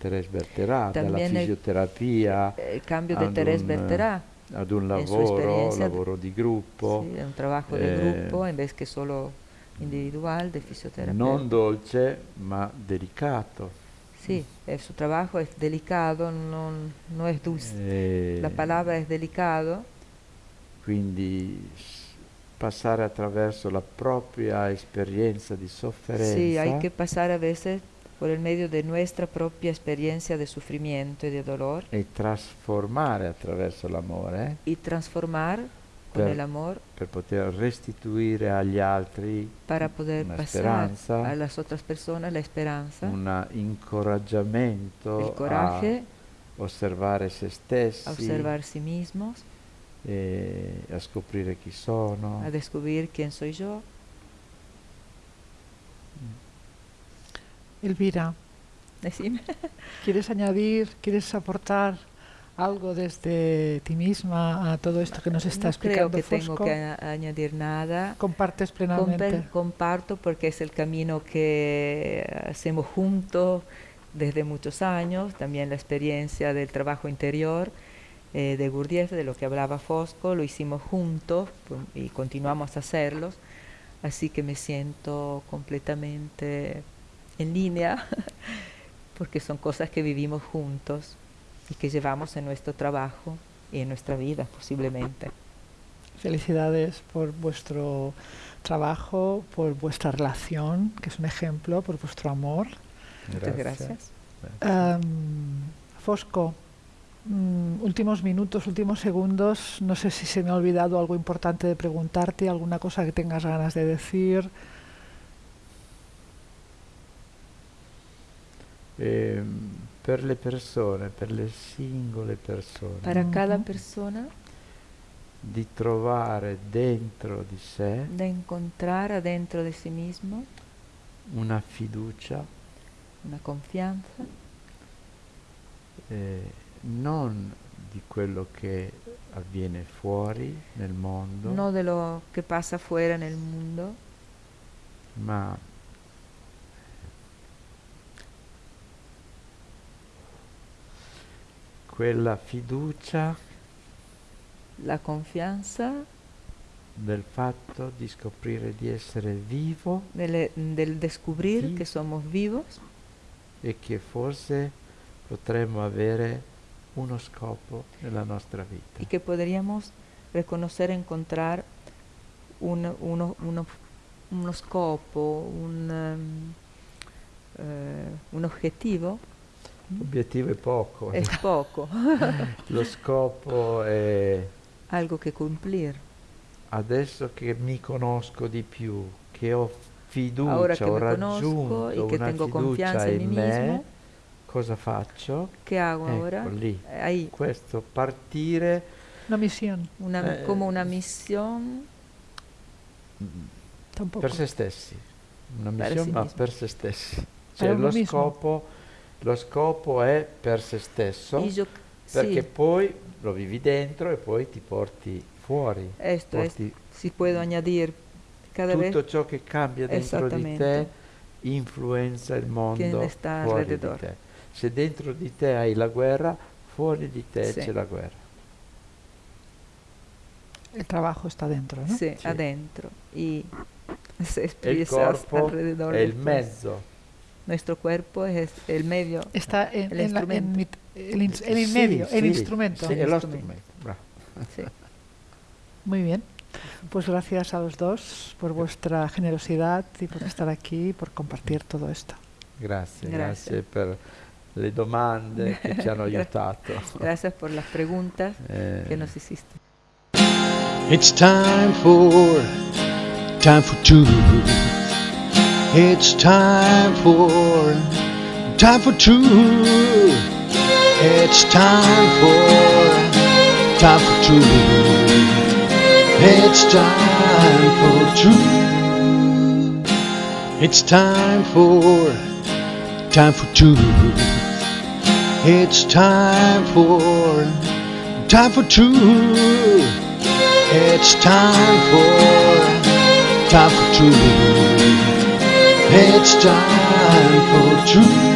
Thérèse Berterà dalla fisioterapia El cambio Thérèse un, Berterà, ad un lavoro, lavoro di gruppo, sí, un de Eh, grupo en vez que solo individual de fisioterapia. non dolce ma delicato. Sí, eh, su trabajo es delicado, no, no es dulce. E La palabra es delicado, quindi passare attraverso la propria esperienza di sofferenza. Sí, hay que pasar a veces por el medio de nuestra propia experiencia de sufrimiento y de dolor. E trasformare attraverso l'amore y transformar con Per- el amor per poter restituire agli altri para poder una pasar speranza, a las otras personas la esperanza, un incoraggiamento el coraje, a osservare se stessi a observar sí mismos, e a scoprire chi sono. a descubrir quién soy yo. Elvira, Decime. ¿quieres añadir, quieres aportar algo desde ti misma a todo esto que nos está no creo explicando que tengo que añadir nada. Compartes plenamente. comparto porque es el camino que hacemos juntos desde muchos años, también la experiencia del trabajo interior eh, de Gurdjieff, de lo que hablaba Fosco, lo hicimos juntos y continuamos a hacerlos, así que me siento completamente en línea porque son cosas que vivimos juntos y que llevamos en nuestro trabajo y en nuestra vida posiblemente. Felicidades por vuestro trabajo, por vuestra relación, que es un ejemplo, por vuestro amor. Muchas gracias. Am, Fosco, mm, últimos minutos, últimos segundos. No sé si se me ha olvidado algo importante de preguntarte, alguna cosa que tengas ganas de decir. Ehm, per le persone, per le singole persone, para cada persona. Di trovare dentro di sé de encontrar adentro de sí mismo. una fiducia. Una confianza, eh, non di quello che avviene fuori nel mondo, no de lo que pasa afuera en el mundo, ma quella fiducia la confianza del fatto di scoprire di essere vivo del, del descubrir Sí. que somos vivos e che forse potremmo avere uno scopo nella nostra vita. y que podríamos reconocer, encontrar un, uno, uno- uno scopo, un, ehm, eh, un objetivo, L'obiettivo è poco, es poco, lo scopo è algo que cumplir. adesso che mi conosco di più, che ho fiducia, Ahora que ho raggiunto que una tengo fiducia in mí me, mismo, cosa faccio? ¿qué hago Ecco ahora? lì, Eh, Ahí, questo partire Una misión, una, Eh, como una misión tampoco. per se stessi, una missione sì ma mismo. per se stessi. Cioè lo scopo, lo scopo è per se stesso, yo, perché sí, poi lo vivi dentro e poi ti porti fuori. esto es, porti si puedo añadir cada vez tutto ciò che cambia dentro di te influenza il mondo fuori di te. Se dentro di te hai la guerra, fuori di te Sì. c'è la guerra. El trabajo está dentro, ¿no? sí, Sí. adentro y se il expresa corpo alrededor è il después. mezzo. Nuestro cuerpo es el medio. Está en, El en la- en instrumento. el, el medio, el instrumento. El. Muy bien. Pues gracias a los dos por vuestra generosidad y por estar aquí y por compartir todo esto. Grazie, Grazie. grazie per le domande che ci hanno aiutato. Gracias por las preguntas Eh, que nos hiciste. It's time for time for two. It's time for time for two. It's time for time for two. It's time for two. It's time for time for two. It's time for time for two. It's time for time for two. It's time for two.